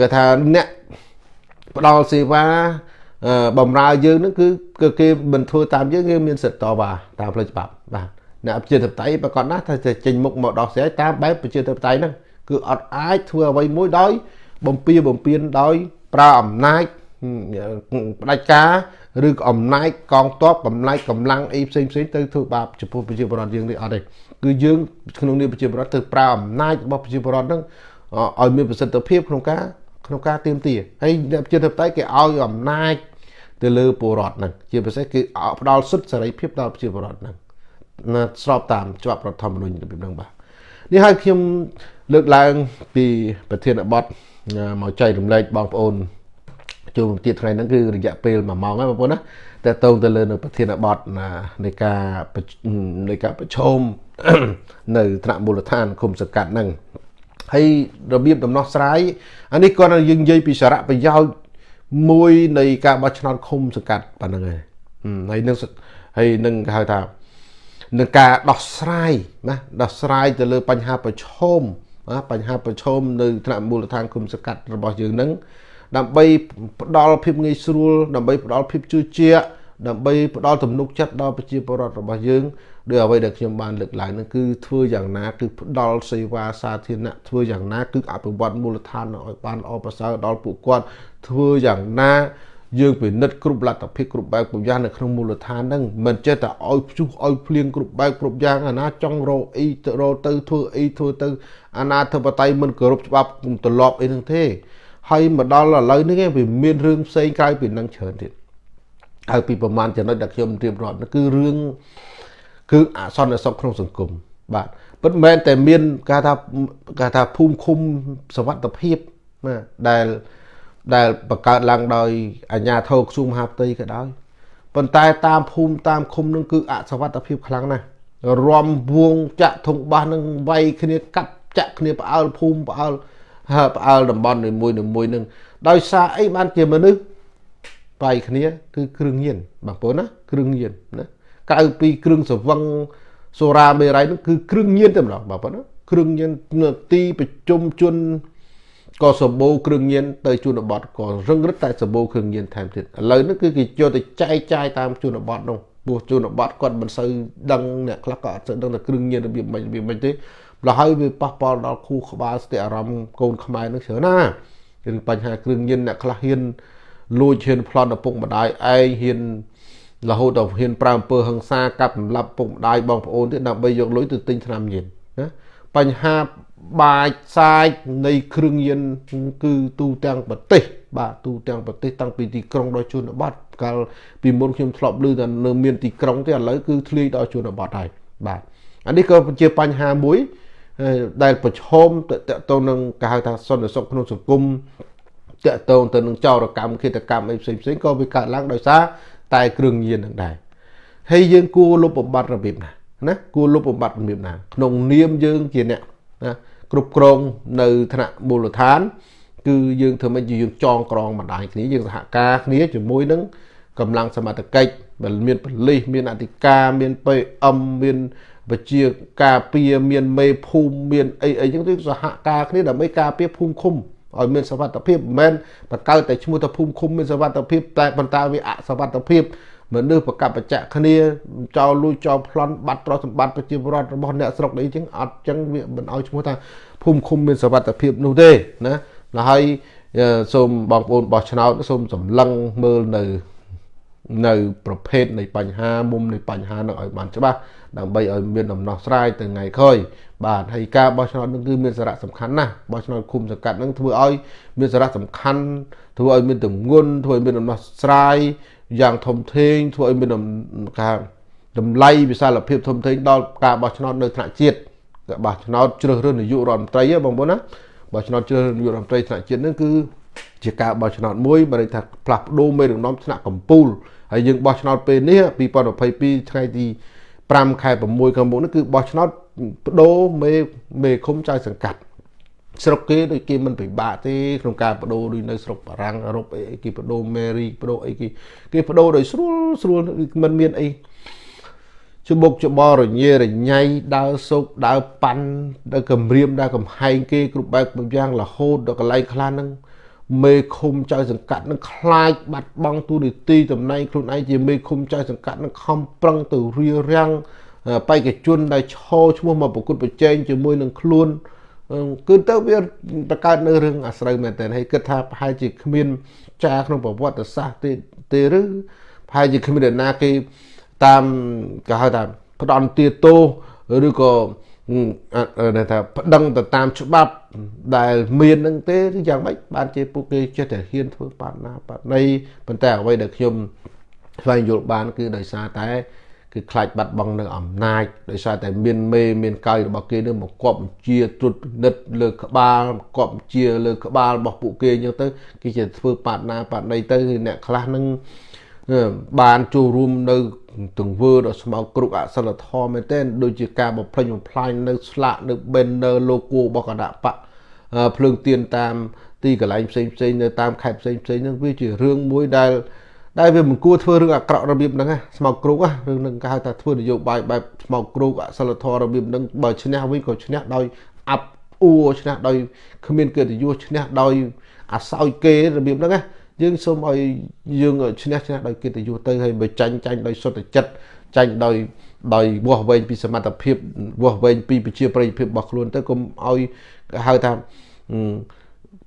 គេថាអ្នកផ្ដល់សេវា បំរើយើងហ្នឹងគឺគេមិនធ្វើតាមយើងគេមានសិទ្ធិតវ៉ាតាមផ្លូវច្បាប់បាទអ្នកប្រជាធិបតេយ្យប្រកាសណាស់ថាจะចេញមុខមកដោះស្រាយតាមបែបប្រជាធិបតេយ្យហ្នឹងគឺអត់អាចធ្វើអ្វីមួយដោយបំពៀបំពៀនដោយប្រើអំណាចផ្ដាច់ការឬក៏អំណាចកងទ័ពកម្លាំងកម្លាំងអីផ្សេងផ្សេងទៅធ្វើបាបចំពោះប្រជាពលរដ្ឋយើងនេះអត់ទេគឺយើងក្នុងនាមប្រជាពលរដ្ឋទៅប្រើអំណាចរបស់ប្រជាពលរដ្ឋហ្នឹងឲ្យមានប្រសិទ្ធភាពក្នុងការ ក្នុងការទៀមទាហើយអ្នកប្រជាធិបតេយ្យគេឲ្យអំណាចទៅលើពលរដ្ឋហ្នឹងជាពិសេសគឺផ្ដល់សិទ្ធិសេរីភាពដល់ប្រជាពលរដ្ឋហ្នឹងស្របតាមច្បាប់រដ្ឋធម្មនុញ្ញរបៀបហ្នឹងបាទនេះហើយខ្ញុំលើកឡើងពីប្រធានបទមកចែករំលែកបងប្អូនជួបទៀតថ្ងៃហ្នឹងគឺរយៈពេល1ម៉ោងហើយបងប្អូនណាតើតងទៅលើនៅប្រធានបទនៃការនៃការប្រឈមនៅថ្នាក់មូលដ្ឋានគុំសកាត់ហ្នឹង ហើយរបៀបដំណោះស្រាយអានេះគាត់យើងនិយាយពីសារៈប្រយោជន៍មួយនៃការបោះឆ្នោតឃុំសង្កាត់ប៉ុណ្្នឹងហើយហើយនឹងហើយនឹងគេហៅថានឹងការដោះស្រាយណាដោះស្រាយទៅលើបញ្ហាប្រឈមណាបញ្ហាប្រឈមនៅថ្នាក់មូលដ្ឋានគុំសង្កាត់របស់យើងនឹងដើម្បីផ្ដល់ភាពងាយស្រួលដើម្បីផ្ដល់ភាពជឿជាក់ដើម្បីផ្ដល់ទំនុកចិត្តដល់ប្រជាពលរដ្ឋរបស់យើង ដោយអ្វីដែលខ្ញុំបានលើកឡើងនោះគឺធ្វើយ៉ាងណាគឺផ្ដល់សេវាសាធារណៈធ្វើយ៉ាងណាគឺអភិវឌ្ឍមូលដ្ឋានឲ្យបានល្អប្រសើរដល់ពួកគាត់ធ្វើយ៉ាងណាយើងពិនិត្យគ្រប់លទ្ធភាពគ្រប់បែបគ្រប់យ៉ាងនៅក្នុងមូលដ្ឋានហ្នឹងមិនចេះតែឲ្យភ្ជុះឲ្យភ្លៀងគ្រប់បែបគ្រប់យ៉ាងអាណាចង់រកអីទៅរកទៅធ្វើអីធ្វើទៅអាណាធិបតេយ្យមិនគោរពច្បាប់ទម្លាប់អីហ្នឹងទេហើយមកដល់ឥឡូវនេះវាមានរឿងផ្សេងក្រៅពីនឹងច្រើនទៀតហើយពីប្រមាណចំណុចដែលខ្ញុំរៀបរាប់នោះគឺរឿង គឺអសន្តិសុខក្នុងសង្គមបាទពិតមែនតែមានគេថាគេថាភូមិឃុំសវត្ថភាពណាដែលដែលបង្កើតឡើងដោយអាជ្ញាធរក្រសួងមហាផ្ទៃក៏ដោយប៉ុន្តែតាមភូមិតាមឃុំនឹងគឺអសវត្ថភាពខ្លាំងណាស់រំវងចាក់ធុងបាសនឹងវាយគ្នាកាត់ចាក់គ្នាផ្អើលភូមិផ្អើលផ្អើលតំបន់នីមួយនីមួយនឹងដោយសារអីបានជាមនុស្សបាយគ្នាគឺគ្រឿងញៀនបងប្អូនណាគ្រឿងញៀនណា ក្រៅពីគ្រឿងសវឹងសូរ៉ាមេរ៉ៃនោះគឺគ្រឿងញៀនតែម្ដងបងប្អូនណាគ្រឿងញៀនទីប្រជុំជនក៏សម្បូរគ្រឿងញៀនទៅជនបទក៏រឹងរឹតតែសម្បូរគ្រឿងញៀនថែមទៀតឥឡូវនេះគឺគេយកទៅចែកចាយតាមជនបទនោះព្រោះជនបទគាត់មិនសូវដឹងអ្នកខ្លះក៏អត់សូវដឹងថាគ្រឿងញៀនរបៀបម៉េចរបៀបម៉េចទេម្ល៉េះហើយវាប៉ះពាល់ដល់គូក្បាលស្ទាក់អារម្មណ៍កូនខ្មែរនឹងច្រើនណារឿងបញ្ហាគ្រឿងញៀនអ្នកខ្លះហ៊ានលួចហ៊ានប្លន់ឪពុកម្ដាយឯងហ៊ាន រហូតដល់ហ៊ានប្រើអំពើហិង្សាកាប់សម្លាប់ពុកម្ដាយបងប្អូនទៀតដើម្បីយកលុយទៅទិញថ្នាំញៀនណាបញ្ហាបាចសាយនៃគ្រឿងញៀនគឺទូទាំងប្រទេស បាទទូទាំងប្រទេសតាំងពីទីក្រុងដល់ជនបទកាលពីមុនខ្ញុំធ្លាប់ឮថានៅមានទីក្រុងទេឥឡូវគឺធ្លាយដល់ជនបទហើយបាទអានេះក៏ជាបញ្ហាមួយដែលប្រឈមតទៅនឹងគេហៅថាសន្តិសុខក្នុងសង្គមតកតងទៅនឹងចោរកម្មឃាតកម្មអីផ្សេងផ្សេងក៏វាកើតឡើងដោយសារ តែគ្រឿងញៀននឹងដែរហើយយើងគួរលុបបំបត្តិរបៀបណាណាគួរលុបបំបត្តិរបៀបណា ក្នុងនាមយើងជាអ្នកណាគ្រប់គ្រងនៅថ្នាក់មូលដ្ឋាន គឺយើងធ្វើម៉េចយើងចងក្រងបណ្ដាញគ្នាយើងសហការគ្នាជាមួយនឹងកម្លាំងសមត្ថកិច្ចដែលមានប៉ូលីសមានអធិការមាន PM មានវិជាការពារមានមេភូមិមានអីអីចឹងទៅសហការគ្នាដើម្បីការពារភូមិឃុំ ឲ្យមានសវត្ថភាពមិនមែនបកកើតតែឈ្មោះថាភូមិឃុំមានសវត្ថភាពតែប៉ុន្តែវាអសវត្ថភាពមនុស្សប្រកបបច្ចៈគ្នាចោលលួចចោលប្លន់បាត់ទ្រព្យសម្បត្តិប្រជាពលរដ្ឋរបស់អ្នកស្រុកអីចឹងអត់ចឹងវាមិនឲ្យឈ្មោះថាភូមិឃុំមានសវត្ថភាពនោះទេណាហើយសូមបងប្អូនបោះឆ្នោតសូមសម្លឹងមើលនៅ នៅប្រភេទនៃបញ្ហាមុំនៃបញ្ហានោះឲ្យបានច្បាស់ដើម្បីឲ្យមានដំណោះស្រាយទៅថ្ងៃក្រោយបាទហើយការបោះឆ្នោតនឹងគឺមានសារៈសំខាន់ណាស់បោះឆ្នោតឃុំសង្កាត់នឹងធ្វើឲ្យមានសារៈសំខាន់ធ្វើឲ្យមានទម្ងន់ធ្វើឲ្យមានដំណោះស្រាយយ៉ាងធំធេងធ្វើឲ្យមានការតម្លៃវិសាលភាពធំធេងដល់ការបោះឆ្នោតនៅថ្នាក់ជាតិបោះឆ្នោតជ្រើសរើសនាយករដ្ឋមន្ត្រីបងប្អូនណាបោះឆ្នោតជ្រើសរើសនាយករដ្ឋមន្ត្រីថ្នាក់ជាតិនឹងគឺជាការបោះឆ្នោតមួយបើន័យថាផ្លាស់ប្ដូរមេដឹកនាំថ្នាក់កម្ពុជា ហើយយើងបោះឆ្នោតពេលនេះ2022ថ្ងៃទី5ខែ6ខាងមុខនេះគឺបោះឆ្នោតបដូរមេមេឃុំចៅសង្កាត់ស្រុកគេដូចគេមិនពិបាកទេក្នុងការបដូរដូចនៅស្រុកបារាំងអឺរ៉ុបអីគេបដូរមេរីបដូរអីគេគេបដូរដោយស្រួលស្រួលមិនមានអីច្បុកច្បល់រញ៉េរញ៉ៃដើរសោកដើរប៉ាន់ដើរគម្រាមដើរកំហែងគេគ្រប់បែបយ៉ាងរហូតដល់កន្លែងខ្លះហ្នឹង មេឃុំចៅសង្កាត់នឹងខ្លាចបាត់បង់ទូនីតិតំណែងខ្លួនឯងជាមេឃុំចៅសង្កាត់នឹងខំប្រឹងទៅរៀបរៀងបេក្ខជនដែលឈរឈ្មោះមកប្រកួតប្រជែងជាមួយនឹងខ្លួនគឺទៅវាបង្កើតនៅរឿងអាស្រូវមែនតើហើយគិតថាប្រហែលជាគ្មានចាក្នុងប្រវត្តិសាស្ត្រទេទេឬប្រហែលជាគ្មានអ្នកណាគេតាមគេហៅថាផ្ដន់ទាទោឬក៏ ថាប្តឹងទៅតាមច្បាប់ដែលមាននឹងទេឬយ៉ាងម៉េចបានជាពួកគេចេះតែហ៊ានធ្វើបាត់ណាបាត់ណីប៉ុន្តែអ្វីដែលខ្ញុំស្វែងយល់បាន គឺដោយសារតែគឺខ្លាចបាត់បង់នៅអំណាចដោយសារតែមានមេមានកាយរបស់គេនឹងមកគប់បញ្ជាត្រួតពិនិត្យលើក្បាលគប់បញ្ជាលើក្បាលរបស់ពួកគេអញ្ចឹងទៅគេជាធ្វើបាត់ណាបាត់ណីទៅអ្នកខ្លះនឹង បានចូលរួមនៅទង្វើដ៏ស្មោកគ្រុកអសិលធម៌មែនទែនដូចជាការបំផ្លិចបំផ្លាញនៅស្លាកនៅ banner logo របស់គណៈបកភ្លើងទៀនតាមទីកន្លែងផ្សេងផ្សេងនៅតាមខេត្តផ្សេងផ្សេងហ្នឹងវាជារឿងមួយដែលដែលវាមិនគួរធ្វើរឿងអាក្រក់របៀបហ្នឹងស្មោកគ្រោករឿងហ្នឹងគេហៅថាធ្វើនយោបាយបែបស្មោកគ្រោកអសិលធម៌របៀបហ្នឹងបើឈ្នះវិញក៏ឈ្នះដោយអាប់អួរឈ្នះដោយគ្មានកិត្តិយសឈ្នះដោយអាសោយគេរបៀបហ្នឹងណា យើងសូមឲ្យយើងឈ្នះឈ្នះដោយកិត្តិយសទៅហើយបើចាញ់ចាញ់ដោយសុទ្ធចិត្តចាញ់ដោយដោយវាស់វែងពីសមត្ថភាពវាស់វែងពីប្រជាប្រិយភាពរបស់ខ្លួនទៅកុំឲ្យហៅថា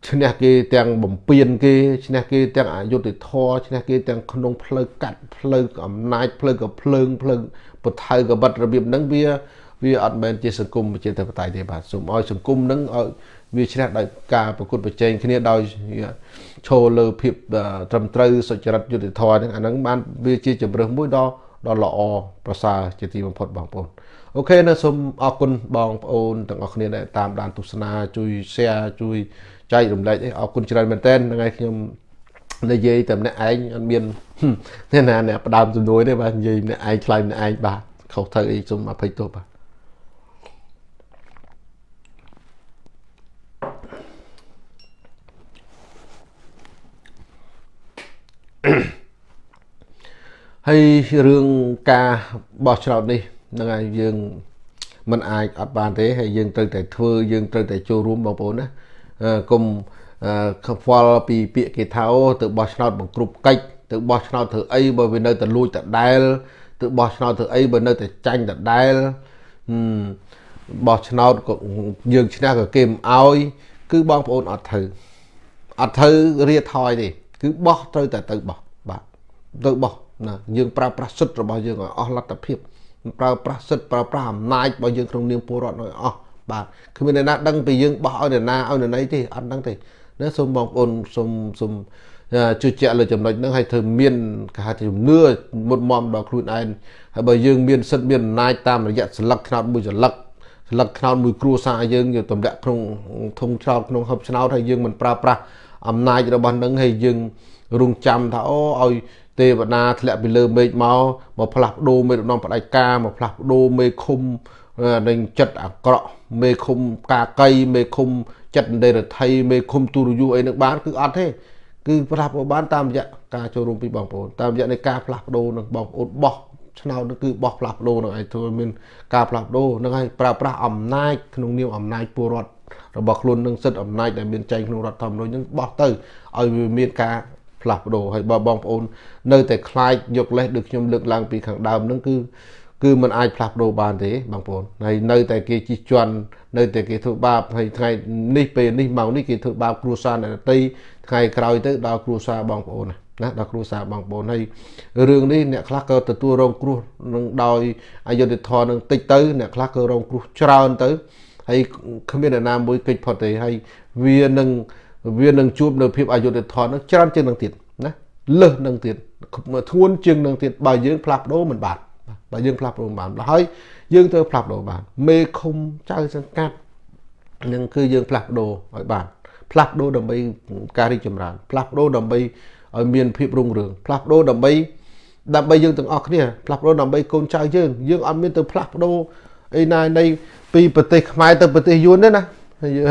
ឈ្នះគេទាំងបំពេញគេឈ្នះគេទាំងអយុត្តិធម៌ឈ្នះគេទាំងក្នុងផ្លូវកាត់ផ្លូវអំណាចផ្លូវកភ្លើងផ្លូវបថៅកបិតរបៀបហ្នឹងវាវាអត់មែនជាសង្គមប្រជាធិបតេយ្យទេបាទសូមឲ្យសង្គមហ្នឹងឲ្យវាឈ្នះដោយការប្រកួតប្រជែងគ្នាដោយ ឈរលើភាពត្រឹមត្រូវសុចរិតយុត្តិធម៌ហ្នឹងអាហ្នឹងបានវាជាជំរើសមួយដ៏ដ៏ល្អប្រសើរជាទីបំផុតបងប្អូនអូខេនៅសូមអរគុណបងប្អូនទាំងអស់គ្នាដែលតាមដានទស្សនាជួយ share ជួយចែករំលែកអីអរគុណច្រើនមែនតើថ្ងៃខ្ញុំនិយាយតែម្នាក់ឯងអត់មានអ្នកណាអ្នកផ្ដើមជំនួយទេបាទនិយាយម្នាក់ឯងឆ្លើយម្នាក់ឯងបាទខុសត្រូវអីសូមអភ័យទោសបាទ ហើយរឿងការបោះឆ្នោតនេះហ្នឹងហើយយើងមិនអាចអត់បានទេហើយយើងត្រូវតែធ្វើយើងត្រូវតែចូលរួមបងប្អូនណាកុំខ្វល់ពីពាក្យគេថាទៅបោះឆ្នោតបង្គ្រប់កិច្ចទៅបោះឆ្នោតធ្វើអីបើវានៅតែលួចដដែលទៅបោះឆ្នោតធ្វើអីបើនៅតែចាញ់ដដែលបោះឆ្នោតក៏យើងឈ្នះក៏គេមិនអោយគឺបងប្អូនអត់ធ្វើអត់ធ្វើរៀថយទេ គឺបោះត្រូវតែទៅបោះបាទទៅបោះណាយើងប្រើប្រាស់សិទ្ធិរបស់យើងឲ្យអស់លទ្ធភាពប្រើប្រាស់សិទ្ធិប្រើប្រាស់អំណាចរបស់យើងក្នុងនាមពលរដ្ឋឲ្យអស់បាទគ្មានអ្នកណាដឹងពីយើងបោះឲ្យអ្នកណាឲ្យអ្នកណីទេអត់ដឹងទេណាសូមបងប្អូនសូមសូមជឿជាក់លើចំណុចហ្នឹងឲ្យធ្វើមានគេហៅថាជំនឿមុតមមដល់ខ្លួនឯងហើយបើយើងមានសិទ្ធិមានអំណាចតាមរយៈស្លឹកឆ្នោតមួយស្លឹកស្លឹកឆ្នោតមួយគ្រួសារយើងយកទម្លាក់ក្នុងធុងឆ្នោតក្នុងហឹបឆ្នោតហើយយើងមិនប្រើប្រាស់ អំណាចរបស់នឹងហើយយើងរងចាំថាអូឲ្យទេវតាធ្លាក់ពីលើមេឃមកមកផ្លាស់ប្ដូរមេដឹកនាំផ្ដាច់ការមកផ្លាស់ប្ដូរមេឃុំនឹងចិត្តអាក្រក់មេឃុំកាកៃមេឃុំចិត្តដេរដ្ឋីមេឃុំទូរយុអីនឹងបានគឺអត់ទេគឺផ្លាស់ប្ដូរបានតាមរយៈការចូលរួមពីបងប្អូនតាមរយៈនៃការផ្លាស់ប្ដូរនឹងបងប្អូនបោះឆ្នោតនោះគឺបោះផ្លាស់ប្ដូរនឹងឯងធ្វើមានការផ្លាស់ប្ដូរនឹងឲ្យប្រើប្រាស់អំណាចក្នុងនាមអំណាចពលរដ្ឋ របស់ខ្លួននឹងសិទ្ធិអំណាចដែលមានចែងក្នុងរដ្ឋធម្មនុញ្ញនឹងបោះទៅឲ្យវាមានការផ្លាស់ប្ដូរហើយបើបងប្អូននៅតែខ្លាចយកលេសដូចខ្ញុំលើកឡើងពីខាងដើមហ្នឹងគឺគឺมันអាចផ្លាស់ប្ដូរបានទេបងប្អូនហើយនៅតែគេជិះជាន់នៅតែគេធ្វើបាបហើយថ្ងៃនេះពេលនេះម៉ោងនេះគេធ្វើបាបគ្រួសារអ្នកតីថ្ងៃក្រោយទៅដល់គ្រួសារបងប្អូនណាដល់គ្រួសារបងប្អូនហើយរឿងនេះអ្នកខ្លះក៏ទទួលរងគ្រោះនឹងដោយអយុធធម៌នឹងតិចទៅអ្នកខ្លះក៏រងគ្រោះច្រើនទៅ ហើយគ្មានអ្នកណាមួយកិច្ចផុតទេហើយវានឹងវានឹងជួបនៅភាពអយុត្តិធម៌នឹងច្រើនជាងនឹងទៀតណាលើសនឹងទៀតធ្ងន់ជាងនឹងទៀតបើយើងផ្លាស់ប្ដូរមិនបានបើយើងផ្លាស់ប្ដូរបានហើយយើងត្រូវផ្លាស់ប្ដូរបាន មេឃុំចៅសង្កាត់នឹងគឺយើងផ្លាស់ប្ដូរឲ្យបានផ្លាស់ប្ដូរដើម្បីការរីកចម្រើនផ្លាស់ប្ដូរដើម្បីឲ្យមានភាពរុងរឿងផ្លាស់ប្ដូរដើម្បីដើម្បីយើងទាំងអស់គ្នាផ្លាស់ប្ដូរដើម្បីកូនចៅយើងយើងអត់មានទៅផ្លាស់ប្ដូរ អីណានៃពីប្រទេសខ្មែរទៅប្រទេសយួនទេណា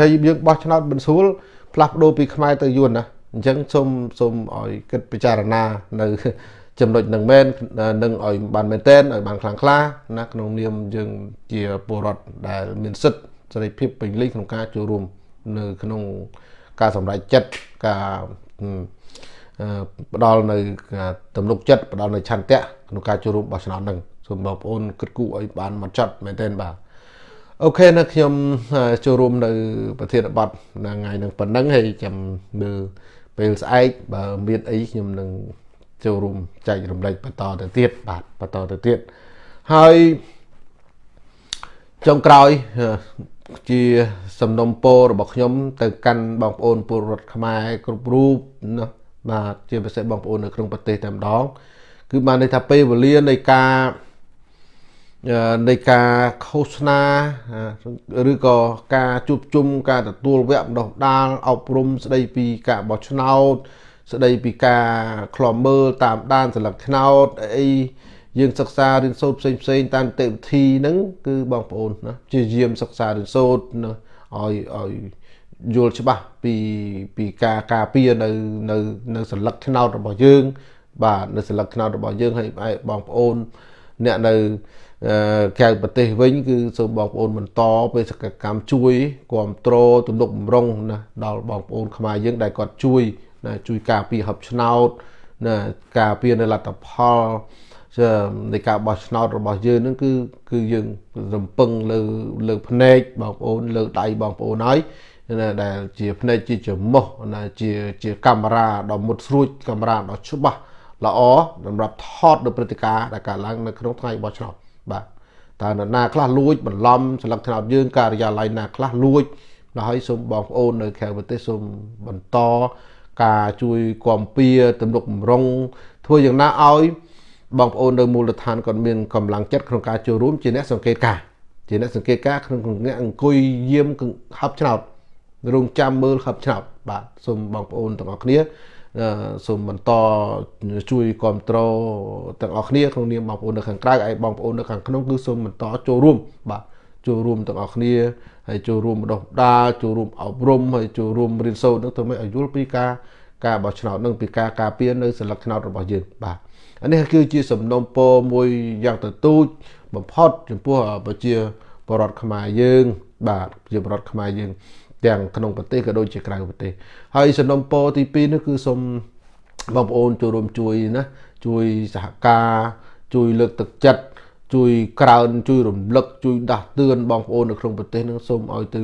ហើយយើងបោះឆ្នោតមិនស្រួលផ្លាស់ប្ដូរពីខ្មែរទៅយួនណាអញ្ចឹងសូមសូមឲ្យគិតពិចារណានៅចំណុចនឹងមែននឹងឲ្យបានមែនតែនឲ្យបានខ្លាំងក្លាណាក្នុងនាមយើងជាពលរដ្ឋដែលមានសិទ្ធិសេរីភាពពេញលេញក្នុងការចូលរួមនៅក្នុងការសម្រេចចិត្តការផ្ដល់នៅទំនុកចិត្តផ្ដល់នៅឆន្ទៈក្នុងការចូលរួមបោះឆ្នោតនឹង សូមបងប្អូនគិតគូរឲ្យបានមកចត់មែនទែនបាទអូខេនៅខ្ញុំចូលរួមនៅ ប្រធានបទថ្ងៃនឹងប៉ុណ្ណឹងហើយចាំមើលពេលស្អែកបើមានអីខ្ញុំនឹងចូលរួមចែករំលែកបន្តទៅទៀតបាទបន្តទៅទៀតហើយចុងក្រោយជាសំណុំពររបស់ខ្ញុំ ទៅកាន់បងប្អូនពលរដ្ឋខ្មែរគ្រប់រូបណាបាទជាពិសេសបងប្អូននៅក្នុងប្រទេសតែម្ដងគឺបានន័យថាពេលវេលានៃការ នៃការឃោសនាឬក៏ការជួបជុំការទទួលវគ្គបណ្ដុះដាលអប់រំស្ដីពីការបោះឆ្នោត ស្ដីពីការខ្លំមើលតាមដានសិលឹកឆ្នោតអីយើងសិក្សារៀនសូត្រផ្សេងផ្សេងតាមនីតិវិធីហ្នឹងគឺបងប្អូនណាជាយាមសិក្សារៀនសូត្រណាឲ្យឲ្យយល់ច្បាស់ពីពីការការពារនៅនៅនៅសិលឹកឆ្នោតរបស់យើង បាទនៅសិលឹកឆ្នោតរបស់យើងហើយបងប្អូនអ្នកនៅ ក្រៅប្រទេសវិញគឺសូមបងប្អូនបន្តបេសកកម្មជួយគ្រប់គ្រងទំនុកបំរុងណាដល់បងប្អូនខ្មែរយើងដែលគាត់ជួយណាជួយការពារហឹបឆ្នោតណាការពារនៅលទ្ធផលនៃការបោះឆ្នោតរបស់យើងនឹងគឺគឺយើងរំពឹងលើលើភ្នែកបងប្អូនលើដៃបងប្អូនហើយណាដែលជាភ្នែកជាច្រមុះណាជាជាកាមេរ៉ាដ៏មុតស្រួចកាមេរ៉ាដ៏ច្បាស់ល្អសម្រាប់ថតនៅព្រឹត្តិការណ៍ដែលកើតឡើងនៅក្នុងថ្ងៃបោះឆ្នោត បាទតើនរណាខ្លះលួចបន្លំស្លឹកឆ្នោតយើងការិយាល័យណាខ្លះលួចដល់ហើយសូមបងប្អូននៅក្រៅប្រទេសសូមបន្តការជួយគាំពៀទំនុកបំរុងធ្វើយ៉ាងណាឲ្យបងប្អូននៅមូលដ្ឋានគាត់មានកម្លាំងចិត្តក្នុងការចូលរួមជាអ្នកសង្កេតការជាអ្នកសង្កេតការក្នុងអ្នកអង្គុយយាមហັບឆ្នោតរងចាំមើលហັບឆ្នោតបាទសូមបងប្អូនទាំងអស់គ្នា សូមបន្តជួយគ្រប់គ្រងទាំងអស់គ្នាក្នុងនាមបងប្អូននៅខាងក្រៅហើយបងប្អូននៅខាងក្នុងគឺសូមបន្តចូលរួមបាទចូលរួមទាំងអស់គ្នាហើយចូលរួមបណ្ដុះដាលចូលរួមអប់រំហើយចូលរួមរៀនសូត្រនឹងធ្វើម៉េចឲ្យយល់ពីការការបោះឆ្នោតនឹងពីការការពារនៅសិលឹកឆ្នោតរបស់យើងបាទអានេះគឺជាសំណុំពរមួយយ៉ាងទទូចបំផុតចំពោះប្រជាពលរដ្ឋខ្មែរយើង បាទប្រជាពលរដ្ឋខ្មែរយើង ទាំងក្នុងប្រទេសក៏ដូចជាក្រៅប្រទេសហើយសំណុំពរទី2នេះគឺសូមបងប្អូនចូលរួមជួយណាជួយសហការជួយលើកទឹកចិត្តជួយក្រើនជួយរំលឹកជួយដាស់តឿនបងប្អូននៅក្នុងប្រទេសនឹងសូមឲ្យទៅ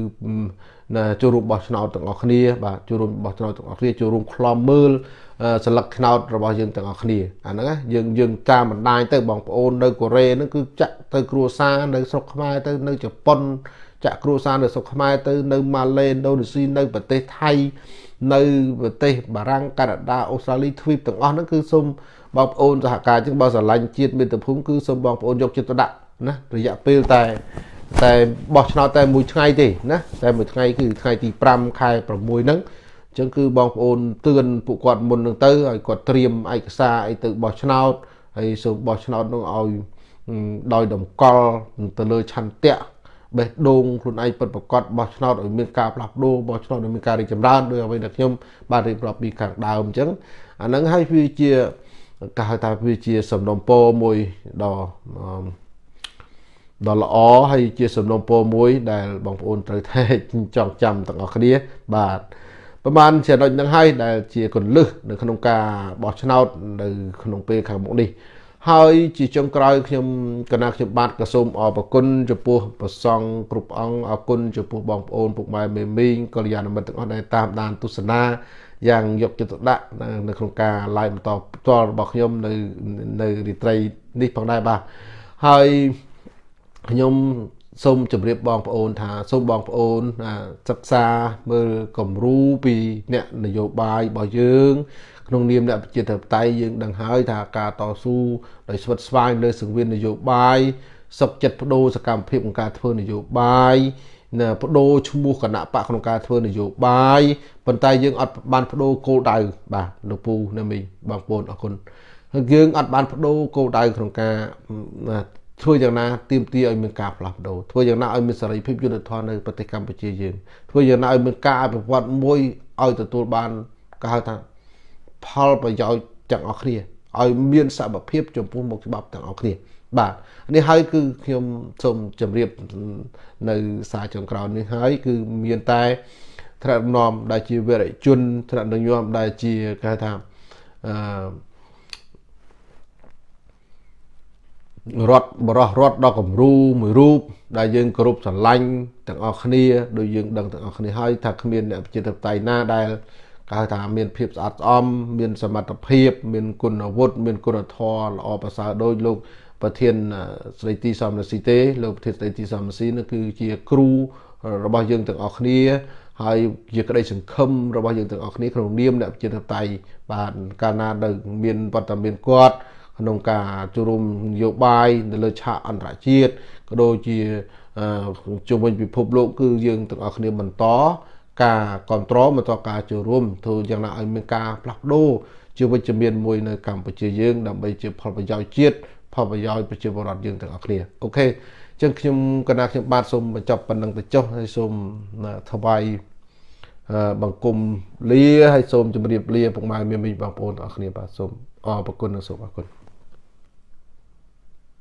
ណាចូលរួមបោះឆ្នោតទាំងអស់គ្នាបាទចូលរួមបោះឆ្នោតទាំងអស់គ្នាចូលរួមខ្លំមើលសន្លឹកឆ្នោតរបស់យើងទាំងអស់គ្នាអាហ្នឹងយើងយើងតាមបណ្ដាញទៅបងប្អូននៅកូរ៉េហ្នឹងគឺចាក់ទៅគ្រួសារនៅស្រុកខ្មែរទៅនៅជប៉ុន ចាក់គ្រួសារនៅស្រុកខ្មែរទៅនៅម៉ាឡេឥណ្ឌូនេស៊ីនៅប្រទេសថៃនៅប្រទេសបារាំងកាណាដាអូស្ត្រាលីទ្វីបទាំងអស់ហ្នឹងគឺសូមបងប្អូនសហការជាងបើស្រឡាញ់ជាតិមាតុភូមិគឺសូមបងប្អូនយកចិត្តទុកដាក់ណារយៈពេលតែតែបោះឆ្នោតតែមួយថ្ងៃទេណាតែមួយថ្ងៃគឺថ្ងៃទី5ខែ6ហ្នឹងចឹងគឺបងប្អូនទឿនពួកគាត់មុននឹងទៅឲ្យគាត់ត្រៀមឯកសារអីទៅបោះឆ្នោតហើយសូមបោះឆ្នោតនោះឲ្យដោយតម្កល់ទៅលើឆន្ទៈ បេះដូងខ្លួនឯងពិតប្រកបបោះឆ្នោតឲ្យមានការផ្លាស់ប្ដូរបោះឆ្នោតឲ្យមានការរីកចម្រើនដោយអ្វីដែលខ្ញុំបានរៀបរាប់ពីខាងដើមអញ្ចឹងអាហ្នឹងហើយវាជាគេហៅថាវាជាសំណុំពរមួយដ៏ដ៏ល្អហើយជាសំណុំពរមួយដែលបងប្អូនត្រូវតែចងចាំទាំងអស់គ្នាបាទប្រហែលចំណុចហ្នឹងហើយដែលជាកលឹះនៅក្នុងការបោះឆ្នោតនៅក្នុងពេលខាងមុខនេះ ហើយជាចុងក្រោយខ្ញុំកណាខ្ញុំបាទក៏សូមអរគុណចំពោះប្រសង់គ្រប់អង្គអរគុណចំពោះបងប្អូនពុកម៉ែមេមីងកល្យាណមិត្តទាំងអស់ដែលតាមដានទស្សនាយ៉ាងយកចិត្តទុកដាក់នៅក្នុងការ live បន្តផ្ទាល់របស់ខ្ញុំនៅនៅរាត្រីនេះផងដែរបាទហើយខ្ញុំសូមជម្រាបបងប្អូនថាសូមបងប្អូនសិក្សាមើលគំរូពីអ្នកនយោបាយរបស់យើង ក្នុងនាមអ្នកប្រជាធិបតេយ្យយើងដឹងហើយថាការតស៊ូដោយស្វិតស្វាញលើសង្វៀននយោបាយសុខចិត្តបដូរសកម្មភាពក្នុងការធ្វើនយោបាយណាបដូរឈ្មោះគណៈបកក្នុងការធ្វើនយោបាយប៉ុន្តែយើងអត់បានបដូរគោលដៅបាទលោកពូណាមីបងប្អូនអរគុណហើយយើងអត់បានបដូរគោលដៅក្នុងការធ្វើយ៉ាងណាទៀមទាឲ្យមានការផ្លាស់ប្ដូរធ្វើយ៉ាងណាឲ្យមានសេរីភាពយុត្តិធម៌នៅប្រទេសកម្ពុជាយើងធ្វើយ៉ាងណាឲ្យមានការអភិវឌ្ឍមួយឲ្យទទួលបានគេហៅថា ផលប្រយោជន៍ទាំងអស់គ្នាឲ្យមានសមភាពចំពោះមុខច្បាប់ទាំងអស់គ្នាបាទនេះហើយគឺខ្ញុំសូមជម្រាបនៅសារចុងក្រោយនេះហើយគឺមានតែថ្នាក់ដឹកនាំដែលជាវរជនថ្នាក់ដឹកនាំដែលជាគេថាអឺរដ្ឋបរោះរដ្ឋដ៏គំរូមួយរូបដែលយើងគោរពស្រឡាញ់ទាំងអស់គ្នាដោយយើងដឹងទាំងអស់គ្នាហើយថាគ្មានអ្នកប្រជាធិបតេយ្យណាដែល គេហៅថាមានភាពស្អាតស្អំមានសមត្ថភាព មានគុណវុឌ្ឍមានគុណធម៌ល្អប្រសើរដោយលោកប្រធានស្ដីទីសំរស៊ីទេលោកប្រធានស្ដីទីសំរស៊ីនោះគឺជាគ្រូរបស់យើងទាំងអស់គ្នាហើយជាក្តីសង្ឃឹមរបស់យើងទាំងអស់គ្នាក្នុងនាមអ្នកប្រជាធិបតេយ្យបាទកាលណាដែលមានវត្តមានគាត់ក្នុងការចូលរួមនយោបាយនៅលើឆាកអន្តរជាតិក៏ដូចជាជុំវិញពិភពលោកគឺយើងទាំងអស់គ្នាបន្ត ការគ្រប់គ្រងបន្តការចូលរួមធ្វើយ៉ាងណាឲ្យមានការផ្លាស់ប្ដូរជាវិជ្ជមានមួយនៅកម្ពុជាយើងដើម្បីជាផលប្រយោជន៍ជាតិផលប្រយោជន៍ប្រជាពលរដ្ឋយើងទាំងអស់គ្នាអូខេអញ្ចឹងខ្ញុំកណាខ្ញុំបាទសូមបញ្ចប់ប៉ុណ្្នឹងទៅចុះហើយសូមថ្វាយបង្គំលាហើយសូមជម្រាបលាពុកម៉ែមានមីងបងប្អូនទាំងអស់គ្នាបាទសូមអរគុណនិងសូមអរគុណ